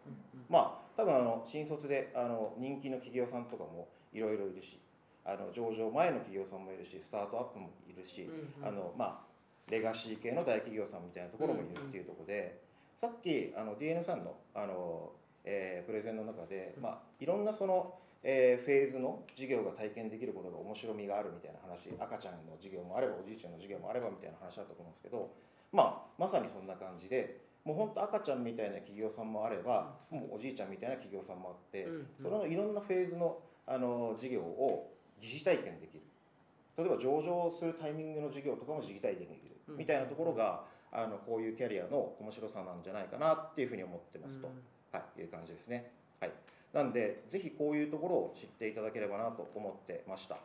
まあ多分あの新卒であの人気の企業さんとかもいろいろいるしあの上場前の企業さんもいるしスタートアップもいるし、あのまあレガシー系の大企業さんみたいなところもいるっていうところで、さっきあの DN さんのあの、えープレゼンの中で、まあ、いろんなその、えーフェーズの授業が体験できることが面白みがあるみたいな話赤ちゃんの授業もあればおじいちゃんの授業もあればみたいな話だったと思うんですけど、まあ、まさにそんな感じでもう本当赤ちゃんみたいな企業さんもあればもうおじいちゃんみたいな企業さんもあって、そのいろんなフェーズのあの授業を疑似体験できる。例えば上場するタイミングの授業とかも疑似体験できる。みたいなところがあのこういうキャリアの面白さなんじゃないかなっていうふうに思ってますと、はい、いう感じですね。はい、なんでぜひこういうところを知っていただければなと思ってました。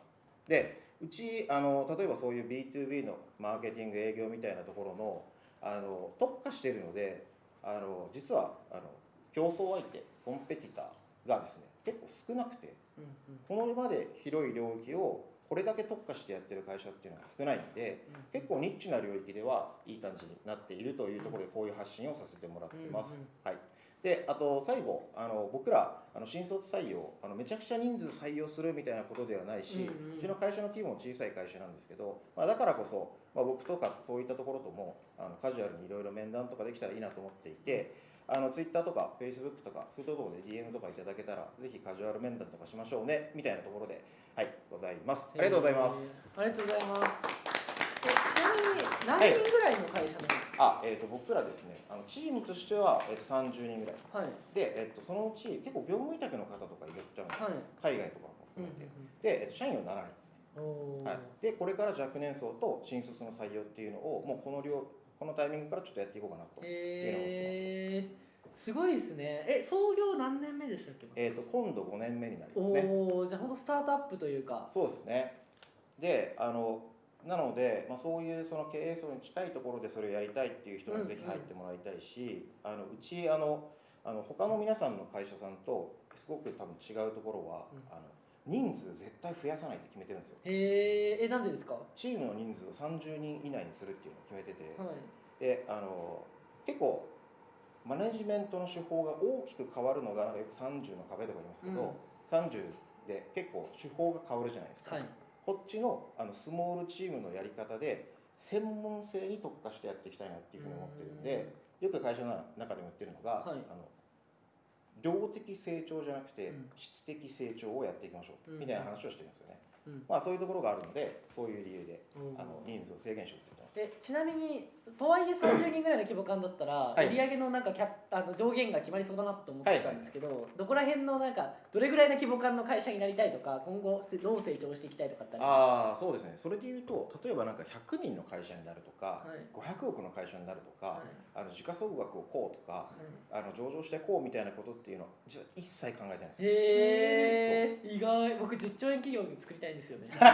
でうちあの例えばそういう B2B のマーケティング営業みたいなところのあの特化しているのであの実はあの競争相手コンペティターがですね結構少なくてこのまで広い領域をこれだけ特化してやってる会社っていうのが少ないんで結構ニッチな領域ではいい感じになっているというところでこういう発信をさせてもらってます。はいであと最後あの僕らあの新卒採用あのめちゃくちゃ人数採用するみたいなことではないし、うんうんうちの会社の規模も小さい会社なんですけど、まあ、だからこそ、まあ、僕とかそういったところともあのカジュアルにいろいろ面談とかできたらいいなと思っていてあの Twitter とか Facebook とかそういったところで DM とかいただけたらぜひカジュアル面談とかしましょうねみたいなところではいございます。ありがとうございます、ありがとうございます。えちなみに何人ぐらいの会社なんですか？あ、えー、と僕らですねあのチームとしては、えー、と30人ぐらい。はい。で、えー、とそのうち結構業務委託の方とかいらっしゃるんですはい。海外とかもうん含めて、で、えー、と社員は7人ですね。うんおー。はい、でこれから若年層と新卒の採用っていうのをもうこの量このタイミングからちょっとやっていこうかなと,、えー、すごいですね。え創業何年目でしたっけ？えー、と今度5年目になりますね。おおじゃあ本当スタートアップというか。そうですね。であのなので、まあ、そういうその経営層に近いところでそれをやりたいっていう人にぜひ入ってもらいたいし、あのうちあのあの他の皆さんの会社さんとすごく多分違うところは、うん。あの人数絶対増やさないって決めてるんですよ。へええなんでですか？はチームの人数を30人以内にするっていうのを決めてて、い。であの結構マネジメントの手法が大きく変わるのがよく30の壁とか言いますけど、30で結構手法が変わるじゃないですか、はいこっちのあのスモールチームのやり方で専門性に特化してやっていきたいなっていうふうに思ってるんでよく会社の中でも言ってるのが、はい。あの量的成長じゃなくてうん。質的成長をやっていきましょう、うん。みたいな話をしてるんですよね、うん。まあそういうところがあるのでそういう理由でうん。あの人数を制限しようって言ってます。えちなみにとはいえ30人ぐらいの規模感だったら、はい。売上のなんかキャッあの上限が決まりそうだなと思ってたんですけど、どこら辺のなんかどれぐらいの規模感の会社になりたいとか今後どう成長していきたいとかってあああそうですね。それで言うと例えばなんか100人の会社になるとか、はい。500億の会社になるとか、はい。あの時価総額をこうとかすあの上場してこうみたいなことっていうのを実は一切考えてないんですよ。へえ意外。僕10兆円企業作りたいんですよね。真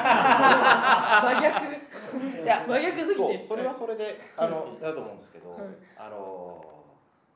逆。いや真逆すぎて。それはそれであのだと思うんですけど、はい。あの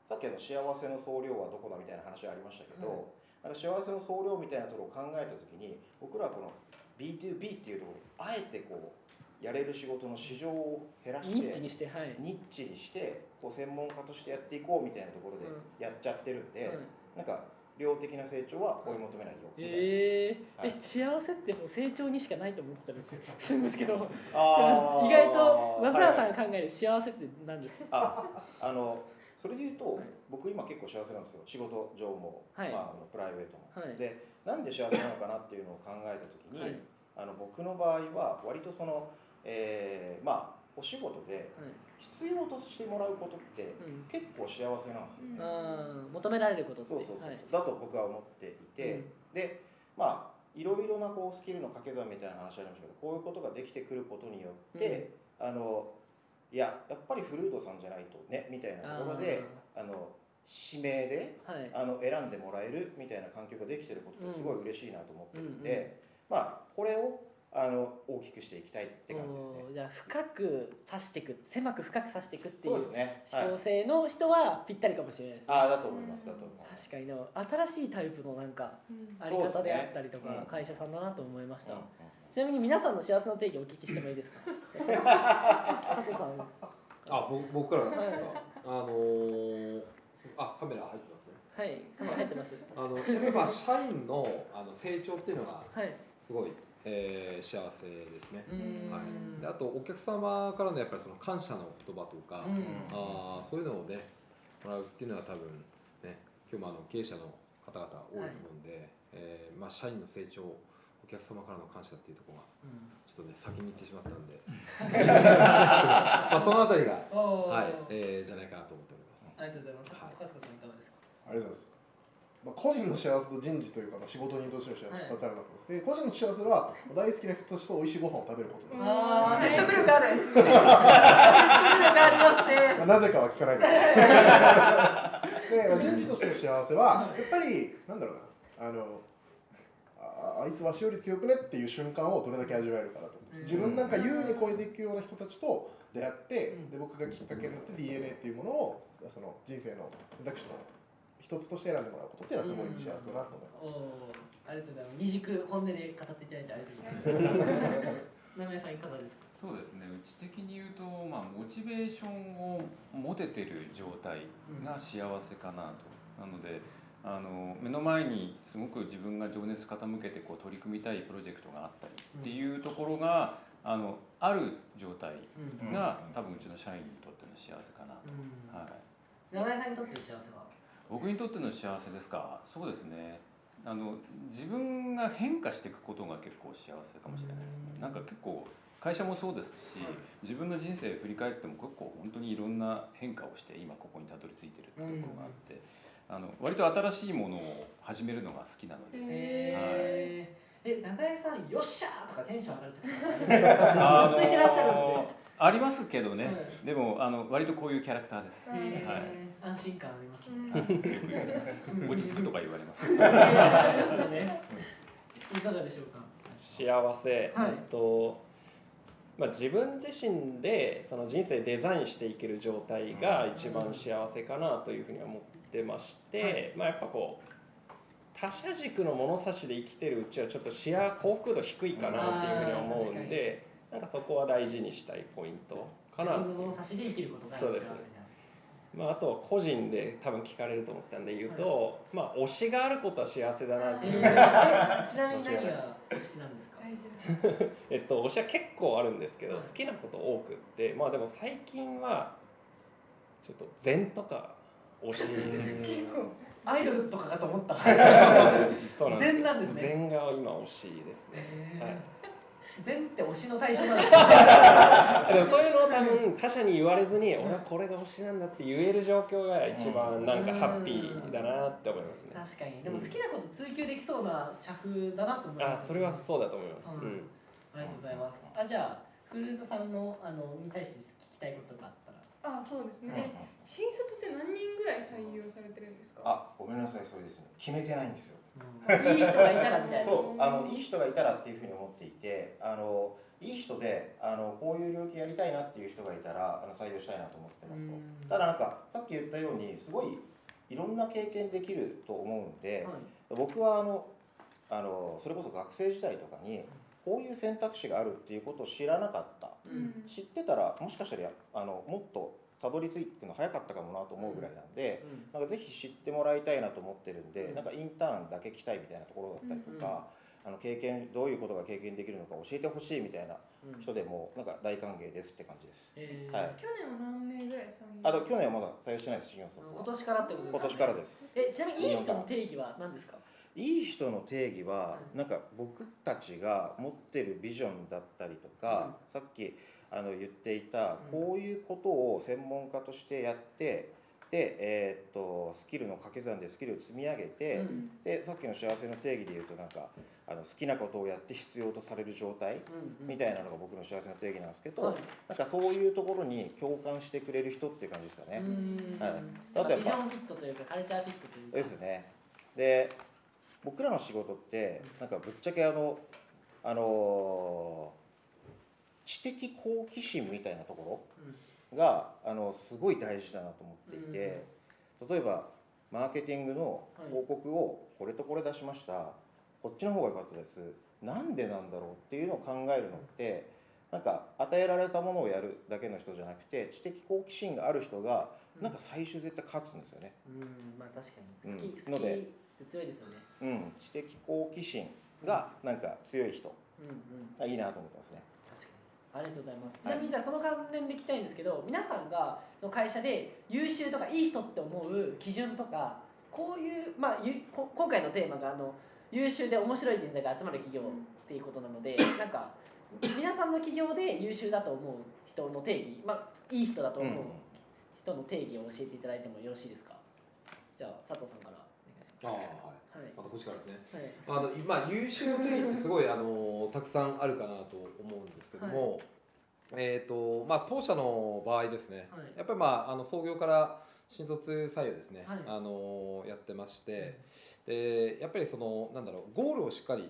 さっきあの幸せの総量はどこだみたいな話ありましたけど、はい。なんか幸せの総量みたいなところを考えた時に僕らはこの B2B っていうところにあえてこうやれる仕事の市場を減らしてニッチにしてはい、ニッチにしてこう専門家としてやっていこうみたいなところでやっちゃってるんで、はい。なんか量的な成長は追い求めないよみたいな。えー。はい。え幸せってもう成長にしかないと思ってたんですするんですけど意外と松原さんはいが考える幸せって何ですか、ああのそれで言うと、はい。僕今結構幸せなんですよ。仕事上も、はい。まあ、あのプライベートも、はい。でなんで幸せなのかなっていうのを考えた時に、はい。あの僕の場合は割とその、えーまあお仕事で必要としてもらうことってうん。結構幸せなんですよ。ね、あー求められることって。そうそうそう、はい。だと僕は思っていて、うん。でまあいろいろなこうスキルの掛け算みたいな話ありましたけどこういうことができてくることによって、あのいややっぱりフルードさんじゃないとねみたいなところであの指名ではい。あの選んでもらえるみたいな環境ができてることってすごい嬉しいなと思ってるんで、うんうん。まあこれをあの大きくしていきたいって感じですね。じゃあ深く刺していく狭く深く刺していくっていそううですね。はい思考性の人はぴったりかもしれないですね、ああだと思いますだと思います。確かにでも新しいタイプのなんかうん。あり方であったりとか、会社さんだなと思いました、うんうんちなみに皆さんの幸せの定義をお聞きしてもいいですか？佐藤さん。あ僕僕からなんですか、あのー、あカメラ入ってますね。はいカメラ入ってます。あのやっぱ社員のあの成長っていうのがはい。すごい、えー幸せですね、はい、であとお客様からのやっぱりその感謝の言葉とか、うん。あーそういうのをねもらうっていうのは多分ね今日もあの経営者の方々多いと思うんで、えーまあ、社員の成長お客様からの感謝っていうところがうん。ちょっとね先に言ってしまったんで。まあそのあたりが、はいえー、じゃないかなと思っております。ありがとうございます。はい高塚さんいかがですか？ありがとうございます。まあ、個人の幸せと人事というか、まあ、仕事人としての幸せはい2つあると思います。で、個人の幸せは大好きな人たちと美味しいご飯を食べることです。あー説得力ある説得力ありますねまあ、なぜかは聞かないで。で、まあ人事としての幸せは、やっぱり、なんだろうな、あの、ああいつわしより強くねっていう瞬間をどれだけ味わえるかなと。自分なんか優に超えていくような人たちと出会って、うんで僕がきっかけになって DNA っていうものをその人生の選択肢の一つとして選んでもらうことっていうのはすごい幸せだなと思います。おー。ありがとうございます。二軸本音で語っていただいてありがとうございます。名前さんいかがですか？そうですね。うち的に言うと、まあ、モチベーションを持ててる状態が幸せかなと、なのであの目の前にすごく自分が情熱傾けてこう取り組みたいプロジェクトがあったりっていうところがあのある状態うん。が多分うちの社員にとっての幸せかなと、うん。はい、長井さんにとっての幸せは？僕にとっての幸せですか？そうですね。あの自分が変化していくことが結構幸せかもしれないですね。うん。なんか結構会社もそうですし、はい。自分の人生振り返っても結構本当にいろんな変化をして今ここにたどり着いてるっていうところがあって、あの割と新しいものを始めるのが好きなので、へーえ長井さんよっしゃーとかテンション上がる時とかありますか落ち着いてらっしゃるんで。ありますけどね、はい。でもあの割とこういうキャラクターです、はい。安心感ありますうん。ね落ち着くとか言われます。いやありますよねいかがでしょうか？幸せ、はい。えっとまあ、自分自身でその人生デザインしていける状態が一番幸せかなというふうに思ってまして、はい。まあ、やっぱこう他者軸の物差しで生きてるうちはちょっと視野幸福度低いかなっていうふうに思うんでなんかそこは大事にしたいポイントかな自分の物差しで生きることが幸せになるまあ、あとは個人で多分聞かれると思ったんで言うと、まあ推しがあることは幸せだなってえいう、ーちなみに何が推しなんですか？えっと推しは結構あるんですけど、はい。好きなこと多くってまあでも最近はちょっと禅とか推しですアイドルとかかと思った。そうなんですよ。禅なんですね。禅が今推しですね。えー。はい。禅って推しの対象なんです でもそういうのを多分他者に言われずに俺はこれが推しなんだって言える状況が一番なんかハッピーだなって思いますね。確かに。でも好きなこと追求できそうな社風だなと思います。あそれはそうだと思います、ううん。んありがとうございます。あじゃあフルーズさんのあのに対して聞きたいことがあっあそうですうんね、え新卒って何人ぐらい採用されてるんですか？あ、ごめんなさい、それですね。決めてないんですよ。いい人がいたらみたいな。そう、あのいい人がいたらっていうふうに思っていて、あのいい人であのこういう領域やりたいなっていう人がいたらあの採用したいなと思ってますと。うん。ただなんかさっき言ったようにすごいいろんな経験できると思うんで、はい。僕はあのあのそれこそ学生時代とかにこういう選択肢があるっていうことを知らなかった。うん。知ってたらもしかしたらやあのもっとたどり着くの早かったかもなと思うぐらいなんで、なんかぜひ知ってもらいたいなと思ってるんで、うん。なんかインターンだけ来たいみたいなところだったりとか、あの経験どういうことが経験できるのか教えてほしいみたいなうん。人でもなんか大歓迎ですって感じです。えー。はい。去年は何名ぐらい採用あと去年はまだ採用してないです新卒は。今年からってことです今年からです。えちなみにいい人の定義は何ですか？いい人の定義はうんなんか僕たちが持ってるビジョンだったりとか、さっきあの言っていたうんこういうことを専門家としてやってで、えーっとスキルの掛け算でスキルを積み上げて、うん。でさっきの幸せの定義で言うとなんかあの好きなことをやって必要とされる状態みたいなのが僕の幸せの定義なんですけど、はい。なんかそういうところに共感してくれる人っていう感じですかね。うん。はい。まああとやっぱビジョンフィットというかカルチャーフィットというか。ですね。で僕らの仕事ってなんかぶっちゃけあのあの知的好奇心みたいなところがあのすごい大事だなと思っていて、例えばマーケティングの広告をこれとこれ出しました。こっちの方が良かったです。なんでなんだろうっていうのを考えるのってなんか与えられたものをやるだけの人じゃなくて知的好奇心がある人がなんか最終絶対勝つんですよね。うんまあ確かに。好き、うん。好きので強いですよねうん、知的好奇心がなんか強い人。うんうん。がいいなと思ってますね。確かに。ありがとうございます。ちなみにじゃあその関連で聞きたいんですけど皆さんがの会社で優秀とかいい人って思う基準とかこういうまあゆこ今回のテーマがあの優秀で面白い人材が集まる企業っていうことなのでなんか皆さんの企業で優秀だと思う人の定義まあいい人だと思う人の定義を教えていただいてもよろしいですか？じゃあ佐藤さんからお願いしああはい。ますまたこっちからですね。はい、はいあの今優秀の定義ってすごいあのたくさんあるかなと思うんですけども、えっ、とまあ当社の場合ですね、はい。やっぱりまああの創業から新卒採用ですね、はい。あのやってまして、でやっぱりそのなんだろうゴールをしっかりうん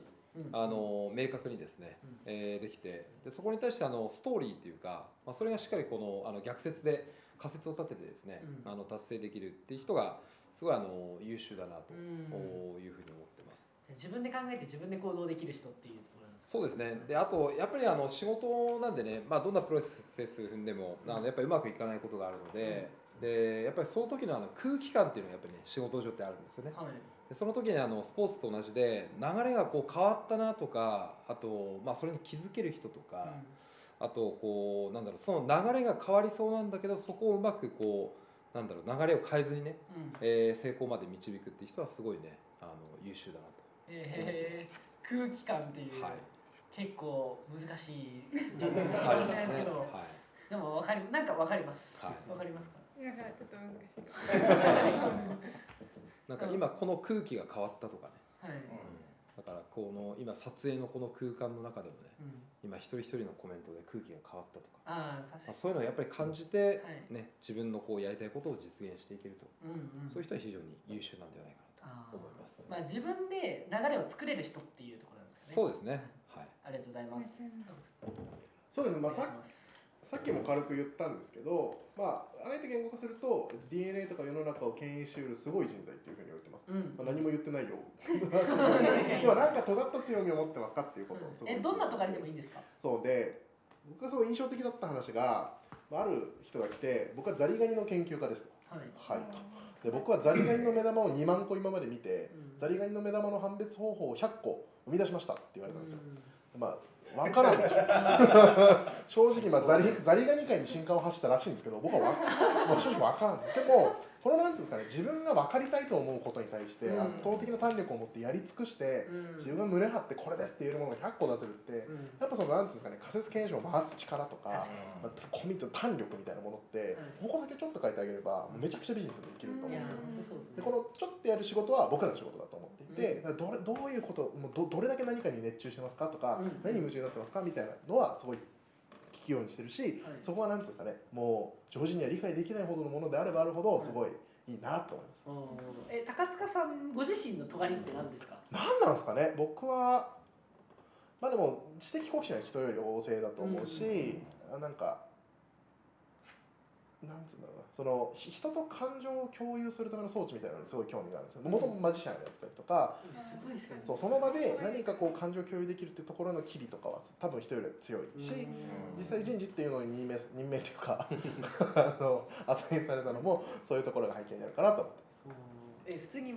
あの明確にですね、うん。えーできてでそこに対してあのストーリーっていうか、まあ、それがしっかりこのあの逆説で仮説を立ててですね、うん。あの達成できるっていう人がすごいあの優秀だなとうん。いうふうに思ってます。自分で考えて自分で行動できる人っていうところそうですね。であとやっぱりあの仕事なんでね、まあ、どんなプロセス踏んでもあのやっぱりうまくいかないことがあるので,、でやっぱりその時のあの空気感っていうのがやっぱりね仕事上ってあるんですよね。はいでその時にあのスポーツと同じで流れがこう変わったなとかあと、まあ、それに気づける人とか、あとこうなんだろうその流れが変わりそうなんだけどそこをうまくこうなんだろう流れを変えずにね、うん。うんえー成功まで導くっていう人はすごいねあの優秀だなと。えー、空気感っていう、はい。結構難しいじゃ難しいかもしれないですけど、はい。でもわかりなんかわかります。わ、はい。かりますか？なんかちょっと難しい なんか今この空気が変わったとかねはい。だからこの今撮影のこの空間の中でもねうん、今一人一人のコメントで空気が変わったとか、ああ確かまあ、そういうのをやっぱり感じて、はいね、自分のこうやりたいことを実現していけると、に。うんうん。そういう人は非常に優秀なんではないかなと思います。まあ自分で流れを作れる人っていうところなんですね。そうですね。はい。ありがとうございます。そうですね、まあ、ささっきも軽く言ったんですけど、まあ、あえて言語化すると DNA とか世の中を牽引しうるすごい人材っていうふうに言ってます、うん。まあ、何も言ってないよ。今なんか尖った強みを持ってますかっていうことをすごいえど。んなとかりでもいいんですか？そうで僕がすごい印象的だった話がまあある人が来て僕はザリガニの研究家ですと。はい。はい。とで僕はザリガニの目玉を2万個今まで見てうん。ザリガニの目玉の判別方法を100個生み出しましたって言われたんですよ。うん。まあ分からんと。正直、まあ、ザリザリガニ界に進化を走ったらしいんですけど僕はわ、まあ、正直分からん。でもこのなんていうんですかね自分が分かりたいと思うことに対してうん。圧倒的な胆力を持ってやり尽くしてうん。自分が胸張ってこれですって言えるものが100個出せるってうん。やっぱそのなんていうんですかね仮説検証を回す力とかまあコミット胆力みたいなものって矛先をちょっと変えてあげればめちゃくちゃビジネスできると思うんですよ。でこのちょっとやる仕事は僕らの仕事だと思っていて、だからどれどういうこともうどどれだけ何かに熱中してますかとか、うん。何に夢中になってますかみたいなのはすごい聞くようにしてるし、はいそこはなんていうんですかねもう常人には理解できないほどのものであればあるほどすごいいいなと思います。うんえ高塚さんご自身の尖りって何ですか？何なんですかね僕はまあでも知的好奇心は人より旺盛だと思うし、あなんかなんつうんだろうな。そのひ人と感情を共有するための装置みたいなのにすごい興味があるんですよ。もともとマジシャンやってたりとか、すごいですよね。そうその場で何かこう感情を共有できるっていうところの機微とかは多分人より強いし、実際人事っていうのに任命す任命というか あのアサインされたのもそういうところが背景にあるかなと思ってうんえ普通に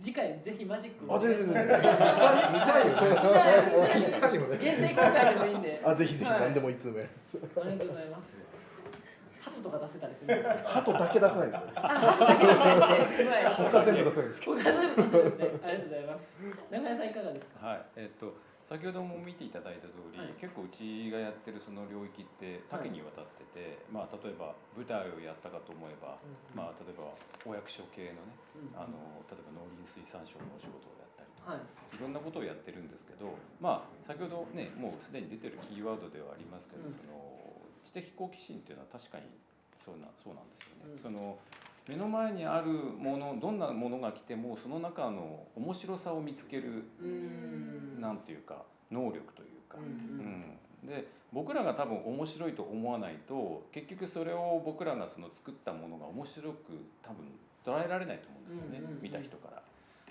次回ぜひマジックを。あ全然。全然見たいよね。見たいよね。限定公開でもいいんで。あぜひぜひはい。何でもいつでもやります、ありがとうございます。鳩とか出せたりするんですか？鳩だけ出せないんですよ 他全部出せないんですけど他全部出せるんですね。ありがとうございます。長屋さんいかがですか？はい、えっと先ほども見ていただいた通り、はい結構うちがやってるその領域って多岐にわたってて、まあ例えば舞台をやったかと思えば、まあ例えばお役所系のね、うんあの例えば農林水産省のお仕事をやったりとか、はい。いろんなことをやってるんですけど、まあ先ほどねもうすでに出てるキーワードではありますけど、うんその知的好奇心っていうのは確かにそうなそうなんですよね。うんその目の前にあるものどんなものが来てもその中の面白さを見つけるうーん。なんていうか能力というか、うんうんで僕らが多分面白いと思わないと結局それを僕らがその作ったものが面白く多分捉えられないと思うんですよね、見た人から。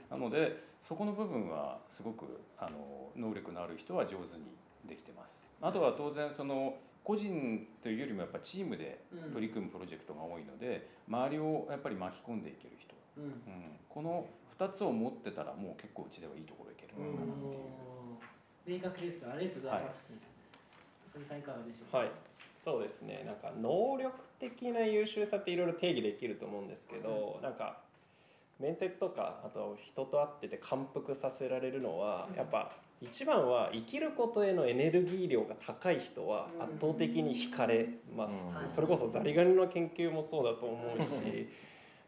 なのでそこの部分はすごくあの能力のある人は上手にできてますあとは当然その個人というよりもやっぱチームで取り組むプロジェクトが多いので周りをやっぱり巻き込んでいける人、うん。うん、この2つを持ってたらもう結構うちではいいところいけるのかなっていう。明確です。ありがとうございます、はい、さんいかがでしょうはい。そうですね。なんか能力的な優秀さっていろいろ定義できると思うんですけど、なんか面接とかあと人と会ってて感服させられるのは、やっぱ一番は生きることへのエネルギー量が高い人は圧倒的に惹かれます、うん。それこそザリガニの研究もそうだと思うし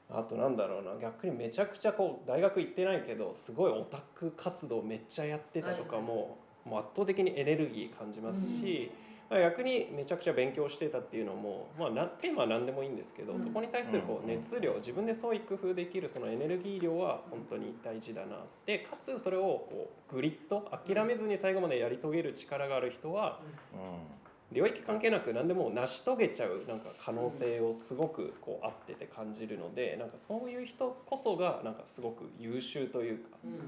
あとなんだろうな逆にめちゃくちゃこう大学行ってないけどすごいオタク活動めっちゃやってたとかも,、もう圧倒的にエネルギー感じますし、まあ逆にめちゃくちゃ勉強してたっていうのも、まあ、なテーマは何でもいいんですけど、うん。そこに対するこううん。熱量自分で創意工夫できるそのエネルギー量は本当に大事だなでかつそれをこうグリッド諦めずに最後までやり遂げる力がある人は領域関係なく何でも成し遂げちゃうなんか可能性をすごくこう合ってて感じるのでなんかそういう人こそがなんかすごく優秀というかうん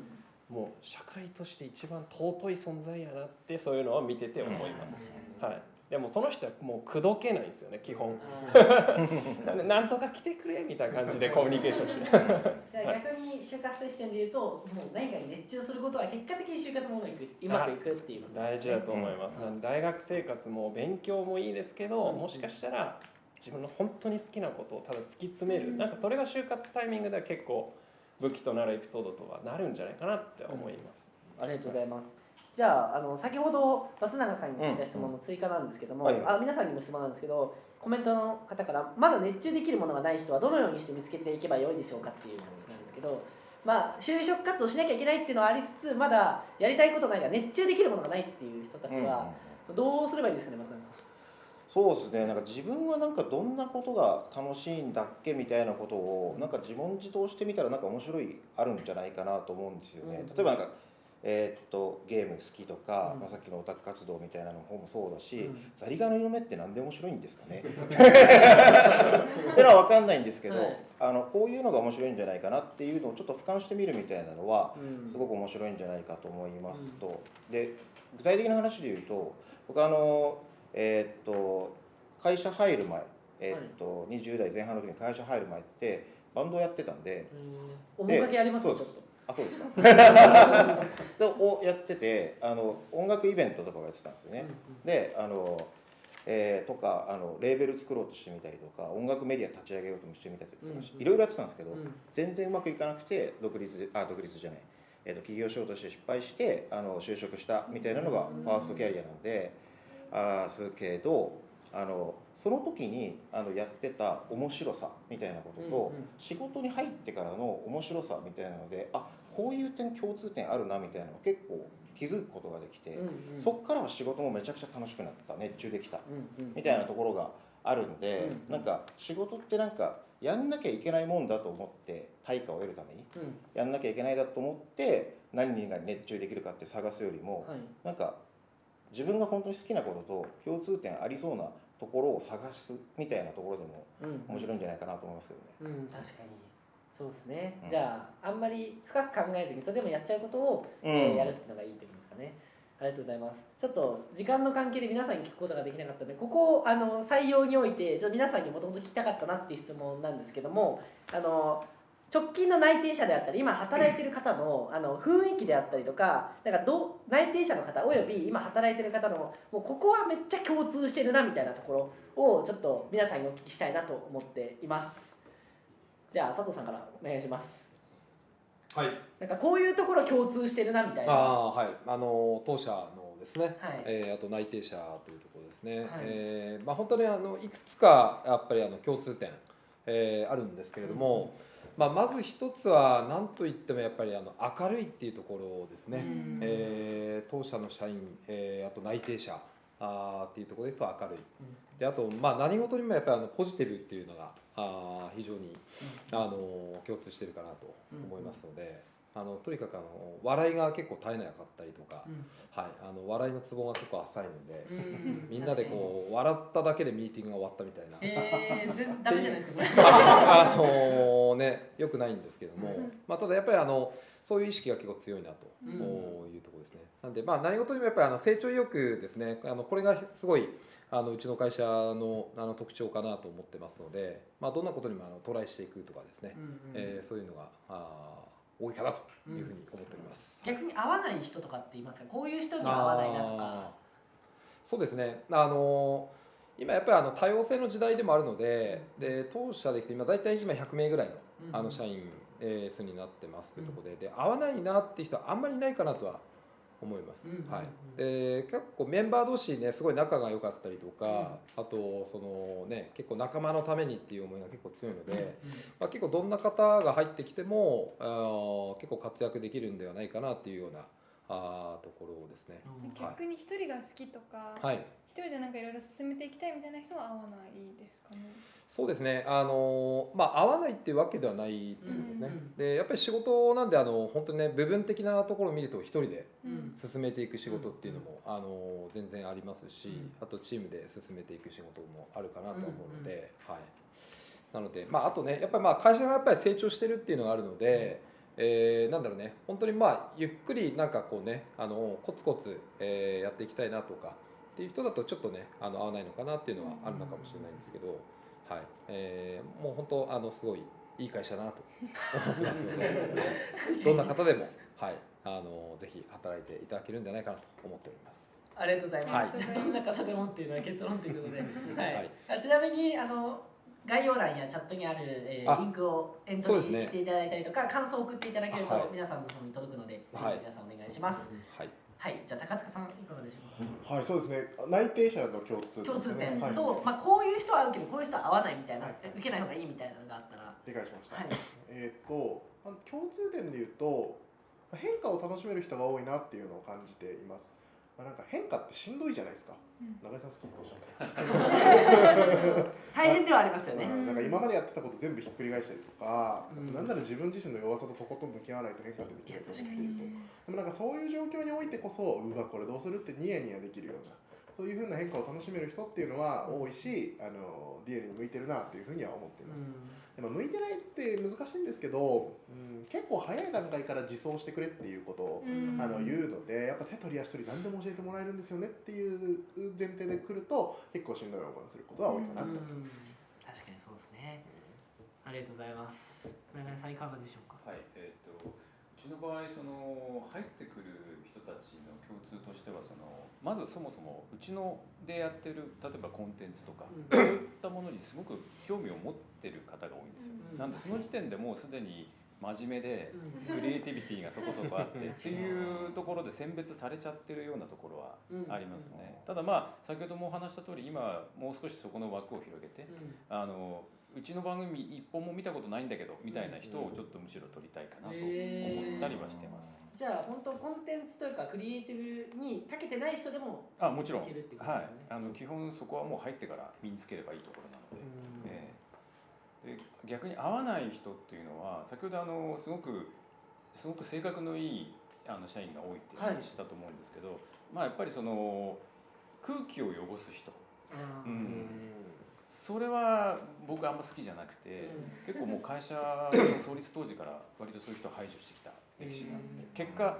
もう社会として一番尊い存在やなってそういうのは見てて思います。はい、でもその人はもう口説けないんですよね基本。なんとか来てくれみたいな感じでコミュニケーションして。じゃあ逆に就活生視点で言うともう何かに熱中することは結果的に就活もうまくいくうまくいくっていう大事だと思います、うん。大学生活も勉強もいいですけど、うんもしかしたら自分の本当に好きなことをただ突き詰める、うん。なんかそれが就活タイミングでは結構武器となるエピソードとはなるんじゃないかなって思います、ありがとうございます。じゃあ、あの先ほど松永さんに聞いた質問の追加なんですけども、うんはいあ皆さんにも質問なんですけど、コメントの方からまだ熱中できるものがない人はどのようにして見つけていけばよいでしょうかっていう話なんですけど、まあ就職活動しなきゃいけないっていうのはありつつ、まだやりたいことないが熱中できるものがないっていう人たちはどうすればいいですかね、松永さん。そうですね。なんか自分はなんかどんなことが楽しいんだっけみたいなことをなんか自問自答してみたらなんか面白いあるんじゃないかなと思うんですよね。うん。例えばなんかえーっとゲーム好きとか、うん。まあ、さっきのオタク活動みたいなのもそうだし、うん。ザリガニの目ってなんで面白いんですかね？ってのは分かんないんですけど、はい。あのこういうのが面白いんじゃないかなっていうのをちょっと俯瞰してみるみたいなのはうん。すごく面白いんじゃないかと思いますと、で具体的な話で言うと僕あのえーっと会社入る前、えーっと20代前半の時に会社入る前ってバンドをやってたんでうん。面影あります。あそうですか。でをやっててあの音楽イベントとかをやってたんですよね、であの、えーとかあのレーベル作ろうとしてみたりとか音楽メディア立ち上げようともしてみたりとかいろいろやってたんですけど、うんうん全然うまくいかなくて独立であ独立じゃない、えー、と起業しようとして失敗してあの就職したみたいなのがファーストキャリアなんであーすけどあのその時にあのやってた面白さみたいなことと、仕事に入ってからの面白さみたいなのであこういう点共通点あるなみたいなのを結構気づくことができて、そっからは仕事もめちゃくちゃ楽しくなった熱中できたみたいなところがあるんで、うんなんか仕事ってなんかやんなきゃいけないもんだと思って対価を得るためにうん。やんなきゃいけないだと思って何が熱中できるかって探すよりも、はい。なんか自分が本当に好きなことと共通点ありそうなところを探すみたいなところでもうん。面白いんじゃないかなと思いますけどね。うん、確かに。そうですね、うん。じゃああんまり深く考えずにそれでもやっちゃうことを、うん。えーやるっていうのがいいってことですかね。ありがとうございます。ちょっと時間の関係で皆さんに聞くことができなかったのでここをあの採用においてちょっと皆さんにもともと聞きたかったなっていう質問なんですけどもあの直近の内定者であったり今働いてる方のあの雰囲気であったりとかだからどう内定者の方および今働いてる方のもうここはめっちゃ共通してるなみたいなところをちょっと皆さんにお聞きしたいなと思っています。じゃあ佐藤さんからお願いします。はい。なんかこういうところ共通してるなみたいな。ああはい。あの当社のですね、はい。えーあと内定者というところですね、はい。えーまあ、本当にあのいくつかやっぱりあの共通点、えーあるんですけれども、まあ、まず一つは何といってもやっぱりあの明るいっていうところですね、うん。えー当社の社員、えーあと内定者あーっていうところでと明るい。うん。であと、まあ、何事にもやっぱりあのポジティブっていうのがあー非常にあの共通してるかなと思いますので、あのとにかくあの笑いが結構絶えなかったりとか、うん。はい、あの笑いのツボが結構浅いので、うんみんなでこう笑っただけでミーティングが終わったみたいな。えー、全ダメじゃないですかそれ。あのねよくないんですけども、まあ、ただやっぱりあのそういう意識が結構強いなとうん。いうところですね。なんでまあ何事にもやっぱりあの成長意欲ですね。あのこれがすごいあのうちの会社のあの特徴かなと思ってますので、まあ、どんなことにもあのトライしていくとかですね、うんうん。えーそういうのがあー多いかなというふうに思っております。逆に合わない人とかって言いますか？こういう人には合わないなとか。そうですね。あの今やっぱりあの多様性の時代でもあるのでで当社でいくと今大体今100名ぐらいのうん。あの社員えー数になってますというところで。で合わないなっていう人はあんまりいないかなとは思います。うんうんうん。はい、で結構メンバー同士ねすごい仲が良かったりとか、あとそのね結構仲間のためにっていう思いが結構強いので、まあ、結構どんな方が入ってきてもあー結構活躍できるんではないかなっていうようなあーところですね。うん。逆に一人が好きとか、はい一人でなんかいろいろ進めていきたいみたいな人は合わないですかね？そうですね、あのまあ、合わないっていうわけではないっていうことですね、うんでやっぱり仕事なんであの本当にね部分的なところを見ると一人でうん。進めていく仕事っていうのも、あの全然ありますし、うん。あとチームで進めていく仕事もあるかなとは思うので、はい、なので、まあ、あとねやっぱりまあ会社がやっぱり成長してるっていうのがあるので、えーなんだろうね。本当にまあゆっくりなんかこうねあのコツコツ、えーやっていきたいなとかっていう人だとちょっとねあの合わないのかなっていうのはあるのかもしれないんですけど、はい。えーもう本当あのすごいいい会社だなと思ってますので どんな方でも、はい、あのぜひ働いていただけるんじゃないかなと思っております。ありがとうございます。は どんな方でもっていうのは結論ということで、はい。はい。あちなみにあの概要欄やチャットにある、えーあリンクをエントリーしていただいたりとか、感想を送っていただけると、はい。皆さんの方に届くので、ぜひはい皆さんお願いします。はいはい、じゃあ高塚さんいかがでしょうか？はい、そうですね。内定者の共通点共通点と、はい、まあこういう人は合うけどこういう人は合わないみたいな、はい受けない方がいいみたいなのがあったら、理解しました。はい。えっ、と、あの共通点で言うと、変化を楽しめる人が多いなっていうのを感じています。まあ、なんか変化ってしんどいじゃないですか。うん中井さん好きとおっしゃって。大変ではありますよね。うんなんか今までやってたこと全部ひっくり返したりとか、うんなんなら自分自身の弱さととことん向き合わないと変化ってできないと思っていると。でもなんかそういう状況においてこそうわこれどうするってニヤニヤできるようなそういうふうな変化を楽しめる人っていうのは多いしあの DNA に向いてるなっていうふうには思っています、でも向いてないって難しいんですけど、うん、結構早い段階から自走してくれっていうことを、うんあの言うのでやっぱ手取り足取り何でも教えてもらえるんですよねっていう前提で来ると結構しんどい思いをすることは多いかなと、うん確かにそうですね。ありがとうございます。長根さんいかがでしょうか？はい、えっ、とうちの場合その入ってくる人たちの共通としてはそのまずそもそもうちのでやってる例えばコンテンツとか、うん。そういったものにすごく興味を持ってる方が多いんですよ。うん。なんでその時点でもうすでに真面目でうん。クリエイティビティがそこそこあってっていうところで選別されちゃってるようなところはありますね。ただまあ先ほどもお話した通り今もう少しそこの枠を広げてうん。あのうちの番組一本も見たことないんだけどみたいな人をちょっとむしろ取りたいかなと思ったりはしてます。じゃあ本当コンテンツというかクリエイティブに長けてない人でもあもちろん、いけるっていうことはい。あの基本そこはもう入ってから身につければいいところなので,、うん。ええ。で逆に合わない人っていうのは先ほどあのすごくすごく性格のいいあの社員が多いっていう話したと思うんですけど、まあやっぱりその空気を汚す人、うんそれは僕あんま好きじゃなくて、うん結構もう会社の創立当時から割とそういう人を排除してきた歴史があって、結果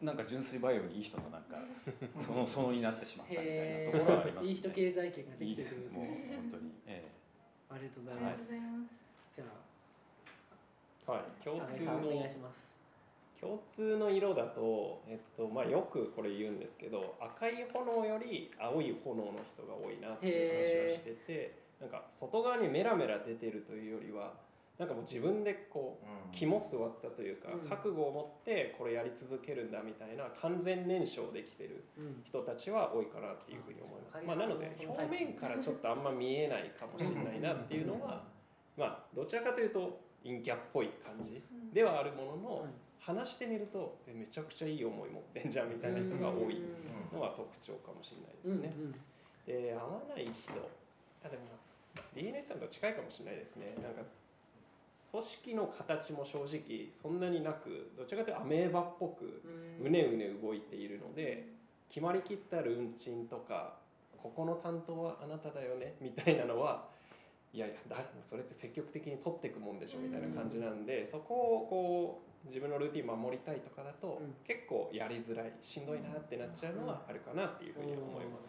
なんか純粋バイオにいい人のなんかそのそのになってしまったみたいなところはあります、ね。いい人経済圏ができてくるんですもうね。本当に、えありがとうございありがます。とうございます。じゃはい、共あ、通金さんお願いのします。共通の色だと、えっとまあ、よくこれ言うんですけど赤い炎より青い炎の人が多いなっていう話をしててなんか外側にメラメラ出てるというよりはなんかもう自分でこう肝据わったというか、うん。覚悟を持ってこれやり続けるんだみたいな完全燃焼できてるうん。人たちは多いかなっていうふうに思います。うんまあ、なので表面からちょっとあんま見えないかもしれないなっていうのはまあどちらかというと陰キャっぽい感じではあるものの話してみるとえめちゃくちゃいい思い持ってんじゃんみたいな人が多いのは特徴かもしれないですね。で合わない人。あでも DNA さんと近いかもしれないですね。なんか組織の形も正直そんなになくどちらかというとアメーバっぽくうねうね動いているので決まりきったルンチンとかここの担当はあなただよねみたいなのはいやいやだそれって積極的に取っていくもんでしょみたいな感じなんで、そこをこう自分のルーティン守りたいとかだと、うん。結構やりづらいしんどいなってなっちゃうのはあるかなっていうふうに思います。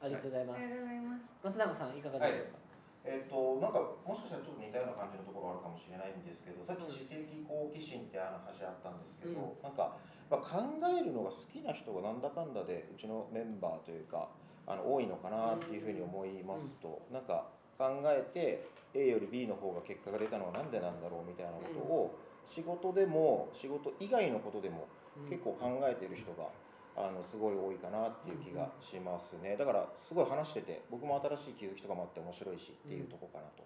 ありがとうございます。ありがとうござい。ます松永さんいかがでしょうか、えっとなんかもしかしたらちょっと似たような感じのところあるかもしれないんですけどさっき知的好奇心ってあの話あったんですけど、なんか、まあ、考えるのが好きな人がなんだかんだでうちのメンバーというかあの多いのかなっていうふうに思いますと、なんか考えて A より B の方が結果が出たのはなんでなんだろうみたいなことを仕事でも仕事以外のことでも結構考えている人があのすごい多いかなっていう気がしますね。だからすごい話してて僕も新しい気づきとかもあって面白いしっていうとこかなと。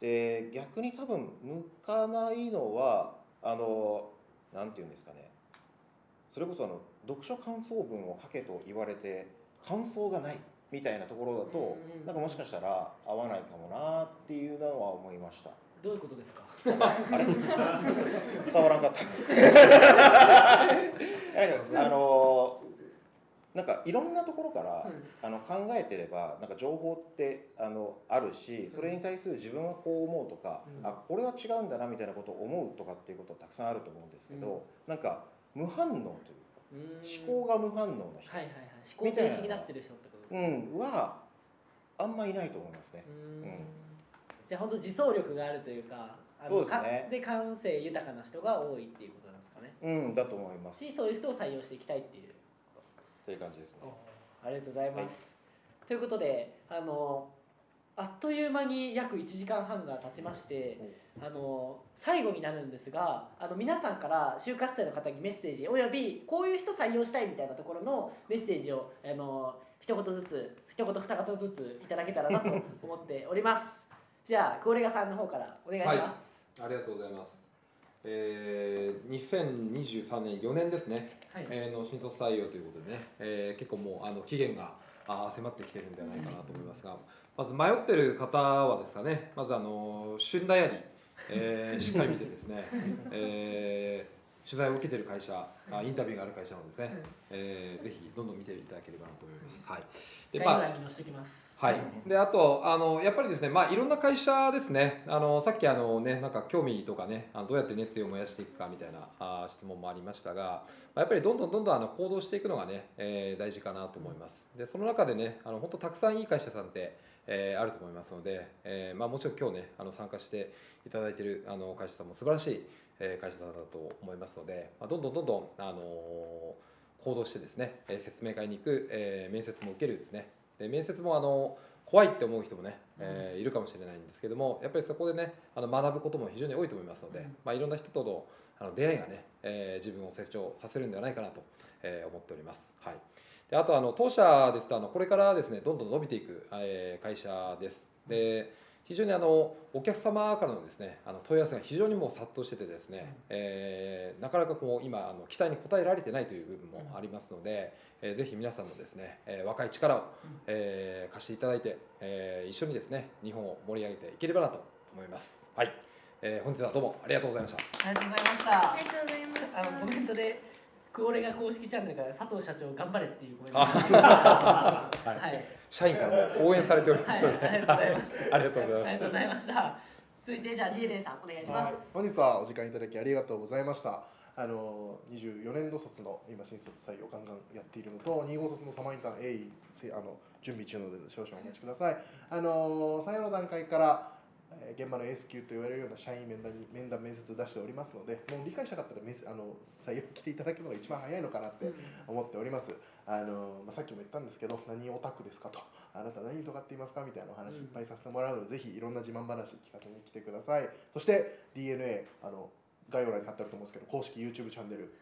で逆に多分向かないのはあの何て言うんですかね。それこそあの読書感想文を書けと言われて感想がない。みたいなところだと、うんうんなんかもしかしたら合わないかもなっていうのは思いました。どういうことですか？あれ？伝わらんかった。あのなんかいろんなところから、あの考えてればなんか情報ってあのあるしそれに対する自分はこう思うとか、うん。あこれは違うんだなみたいなことを思うとかっていうことはたくさんあると思うんですけど、なんか無反応というか思考が無反応な人、はいはいはい。思考停止になってる人ってことうん、はあんまいないと思いますね。うーん。うんじゃあ本当自走力があるというかあそうですね。かで感性豊かな人が多いっていうことなんですかね。うん、だと思います。しそういう人を採用していきたいっていう。という感じですね。ありがとうございます、ということであのあっという間に約1時間半が経ちましてあの最後になるんですがあの皆さんから就活生の方にメッセージおよびこういう人採用したいみたいなところのメッセージをあの一言ずつ一言二言ずついただけたらなと思っております。じゃあクオレガさんの方からお願いします。ありがとうございます。えー、2023年4年ですね、はい、えーの新卒採用ということでね、えー結構もうあの期限があー迫ってきてるんではないかなと思いますが、まず迷ってる方はですかね、まずあの旬ダイアリー、えーしっかり見てですね、えー取材を受けてる会社、あインタビューがある会社のですね、えーぜひどんどん見ていただければなと思います。はい。でまあはい、であとあのやっぱりですね、まあ、いろんな会社ですね。あのさっきあの、ね、なんか興味とかねあのどうやって熱意を燃やしていくかみたいなあ質問もありましたがまあやっぱりどんどんどんどんあの行動していくのがね、えー大事かなと思います。でその中でねあの本当たくさんいい会社さんって、えーあると思いますので、えーまあ、もちろん今日ねあの参加していただいているあの会社さんも素晴らしい、えー会社さんだと思いますので、まあ、どんどんどんどん、あの行動してですね、えー説明会に行く、えー面接も受けるですね。で面接もあの怖いって思う人もね、えーいるかもしれないんですけどもやっぱりそこでねあの学ぶことも非常に多いと思いますので、うん。まあ、いろんな人とのあの出会いがね、えー自分を成長させるんではないかなと、えー思っております。はい、であとあの当社ですとあのこれからですねどんどん伸びていく、えー会社です。で非常にあのお客様からのですねあの問い合わせが非常にもう殺到しててですね、えーなかなかこう今あの期待に応えられてないという部分もありますので、えーぜひ皆さんのですね、えー若い力を、えー貸していただいて、えー一緒にですね日本を盛り上げていければなと思います。はい、えー本日はどうもありがとうございました。ありがとうございました。ありがとうございました。あのコメントでクオレが公式チャンネルから佐藤社長頑張れっていうコメントあ。ははい。い社員からも応援されておりますので、はいありがとうございます。ありがとうございました。続いてじゃあ DNA さんお願いします、はい。本日はお時間いただきありがとうございました。あの24年度卒の今新卒採用ガンガンやっているのと2号卒のサマーインターン A せあの準備中ので少々お待ちください。あの採用の段階からえー現場の S 級と言われるような社員面談に面談面接出しておりますので、もう理解したかったらあの採用来ていただくのが一番早いのかなって思っております。あのまあ、さっきも言ったんですけど、何オタクですかと、あなた何とかって言いますかみたいなお話いっぱいさせてもらうので、ぜひいろんな自慢話聞かせに来てください。そして DNA あの概要欄に貼ってあると思うんですけど、公式 YouTube チャンネル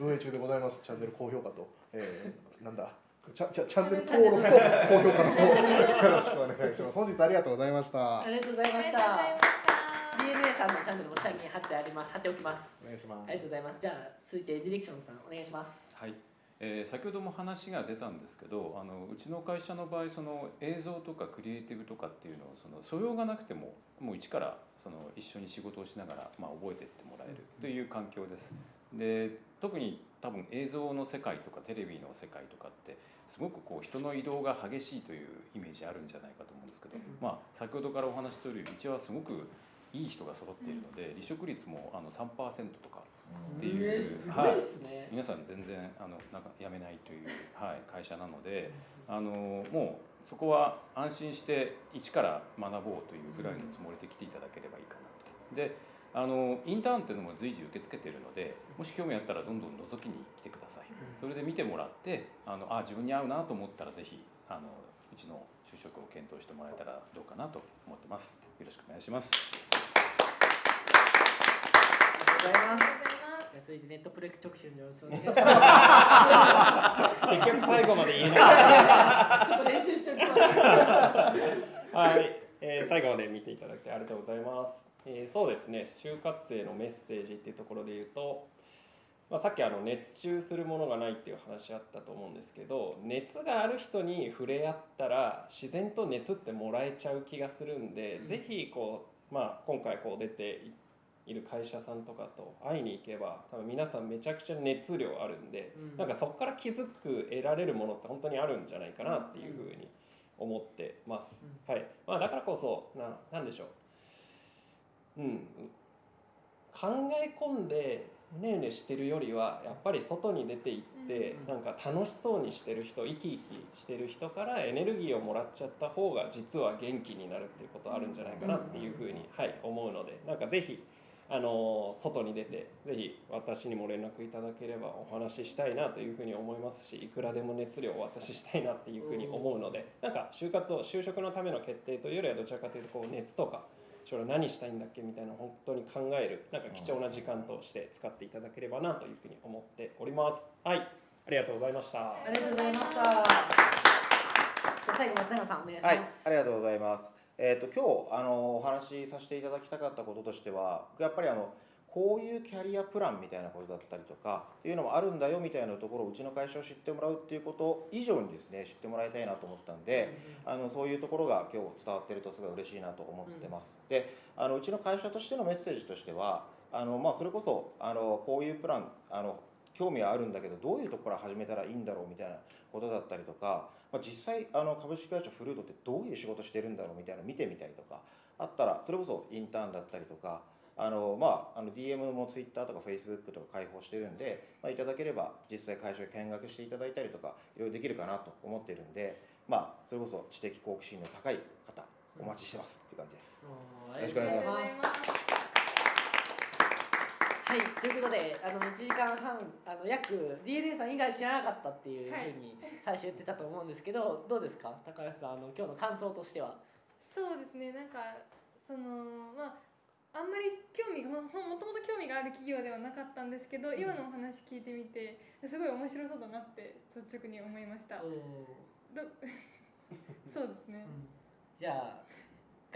運営中でございます。チャンネル高評価と、えー、なんだ。チャチャチャンネル登録と高評価の方よろしくお願いします。本日ありがとうございました。ありがとうございましありがとうございたました。DNA さんのチャンネルも下に貼ってあります貼っておきますお願いしますありがとうございますじゃあ続いてディレクションさんお願いしますはい、えー先ほども話が出たんですけどあのうちの会社の場合その映像とかクリエイティブとかっていうのをその素養がなくてももう一からその一緒に仕事をしながら、まあ、覚えていってもらえるという環境です。で特に多分映像の世界とかテレビの世界とかってすごくこう人の移動が激しいというイメージあるんじゃないかと思うんですけど、まあ、先ほどからお話しとおりうちはすごくいい人が揃っているので離職率もあの3%とかっていうえーすごい皆さん全然あのなんか辞めないという、はい、会社なのであのもうそこは安心して一から学ぼうというぐらいのつもりで来ていただければいいかなと。であのインターンっていうのも随時受け付けているのでもし興味あったらどんどん覗きに来てください。それで見てもらってあのあ自分に合うなと思ったらぜひあのうちの就職を検討してもらえたらどうかなと思ってます。よろしくお願いしますございます続いてネットプレ直集の様子をお願いします。結局最後まで言えないちょっと練習しておきます。はい、えー最後まで見ていただいてありがとうございます。えーそうですね、就活生のメッセージっていうところで言うと、まあ、さっきあの熱中するものがないっていう話あったと思うんですけど、熱がある人に触れ合ったら自然と熱ってもらえちゃう気がするんで、うん。ぜひこうまあ今回こう出ている会社さんとかと会いに行けば、多分皆さんめちゃくちゃ熱量あるんで、うんなんかそこから気づく得られるものって本当にあるんじゃないかなっていうふうに思ってます。はい。まあだからこそななんでしょう。うん。考え込んでうねうねしてるよりはやっぱり外に出て行ってうんなんか楽しそうにしてる人生き生きしてる人からエネルギーをもらっちゃった方が実は元気になるっていうことあるんじゃないかなっていうふうにはい思うのでなんかぜひあの外に出てぜひ私にも連絡いただければお話ししたいなというふうに思いますしいくらでも熱量をお渡ししたいなっていうふうに思うのでなんか就活を就職のための決定というよりはどちらかというとこう熱とか将来何したいんだっけみたいな本当に考えるなんか貴重な時間として使っていただければなというふうに思っておりますはいありがとうございましたありがとうございました。じゃあ最後松永さんお願いします。はい、ありがとうございます。えっ、と今日あのお話しさせていただきたかったこととしては、やっぱりあのこういうキャリアプランみたいなことだったりとかっていうのもあるんだよみたいなところをうちの会社を知ってもらうっていうこと以上にですね知ってもらいたいなと思ったんで、あのそういうところが今日伝わってるとすごい嬉しいなと思ってます。であのうちの会社としてのメッセージとしてはあの、まあ、それこそあのこういうプランあの興味はあるんだけどどういうところから始めたらいいんだろうみたいなことだったりとか、まあ、実際あの株式会社フルードってどういう仕事してるんだろうみたいなの見てみたりとかあったらそれこそインターンだったりとかあのまあ、あの DM も Twitter とか Facebook とか開放してるんで、まあ、いただければ実際会社を見学していただいたりとかいろいろできるかなと思ってるんで、まあ、それこそ知的好奇心の高い方お待ちしてますっていう感じです。よろしくお願いしますありがとうございますはい、ということで、あの1時間半、あの約 DNA さん以外知らなかったっていうふうに最初言ってたと思うんですけど、どうですか、高橋さん、あの今日の感想としては。そうですね。なんかそのまああんまり興味がもともと興味がある企業ではなかったんですけど、今のお話聞いてみてすごい面白そうだなって率直に思いました。ど そうですね。じゃあ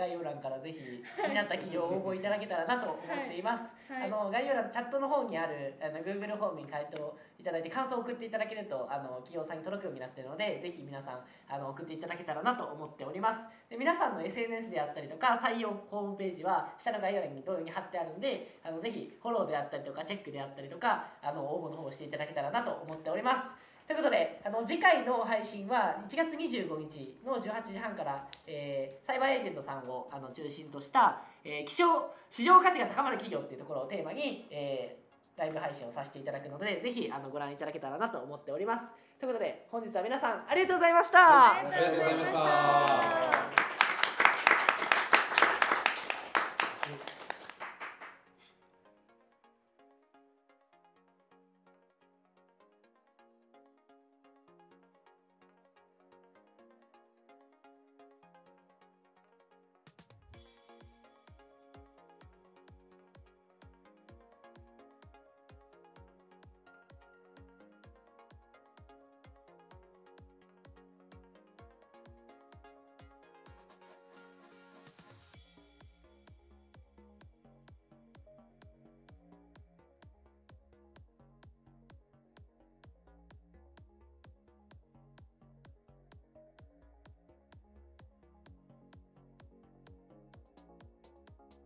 概要欄からぜひ気になった企業を応募いただけたらなと思っています。はい。あの概要欄のチャットの方にあるあの Google フォームに回答いただいて感想を送っていただけるとあの企業さんに届くようになっているのでぜひ皆さんあの送っていただけたらなと思っておりますで皆さんの SNS であったりとか採用ホームページは下の概要欄に同様に貼ってあるんであのぜひフォローであったりとかチェックであったりとかあの応募の方をしていただけたらなと思っておりますということであの次回の配信は1月25日の18時半から、えーサイバーエージェントさんをあの中心とした、えー、希少市場価値が高まる企業っていうところをテーマに、えーライブ配信をさせていただくのでぜひあのご覧いただけたらなと思っております。ということで本日は皆さんありがとうございました、ありありがとうございました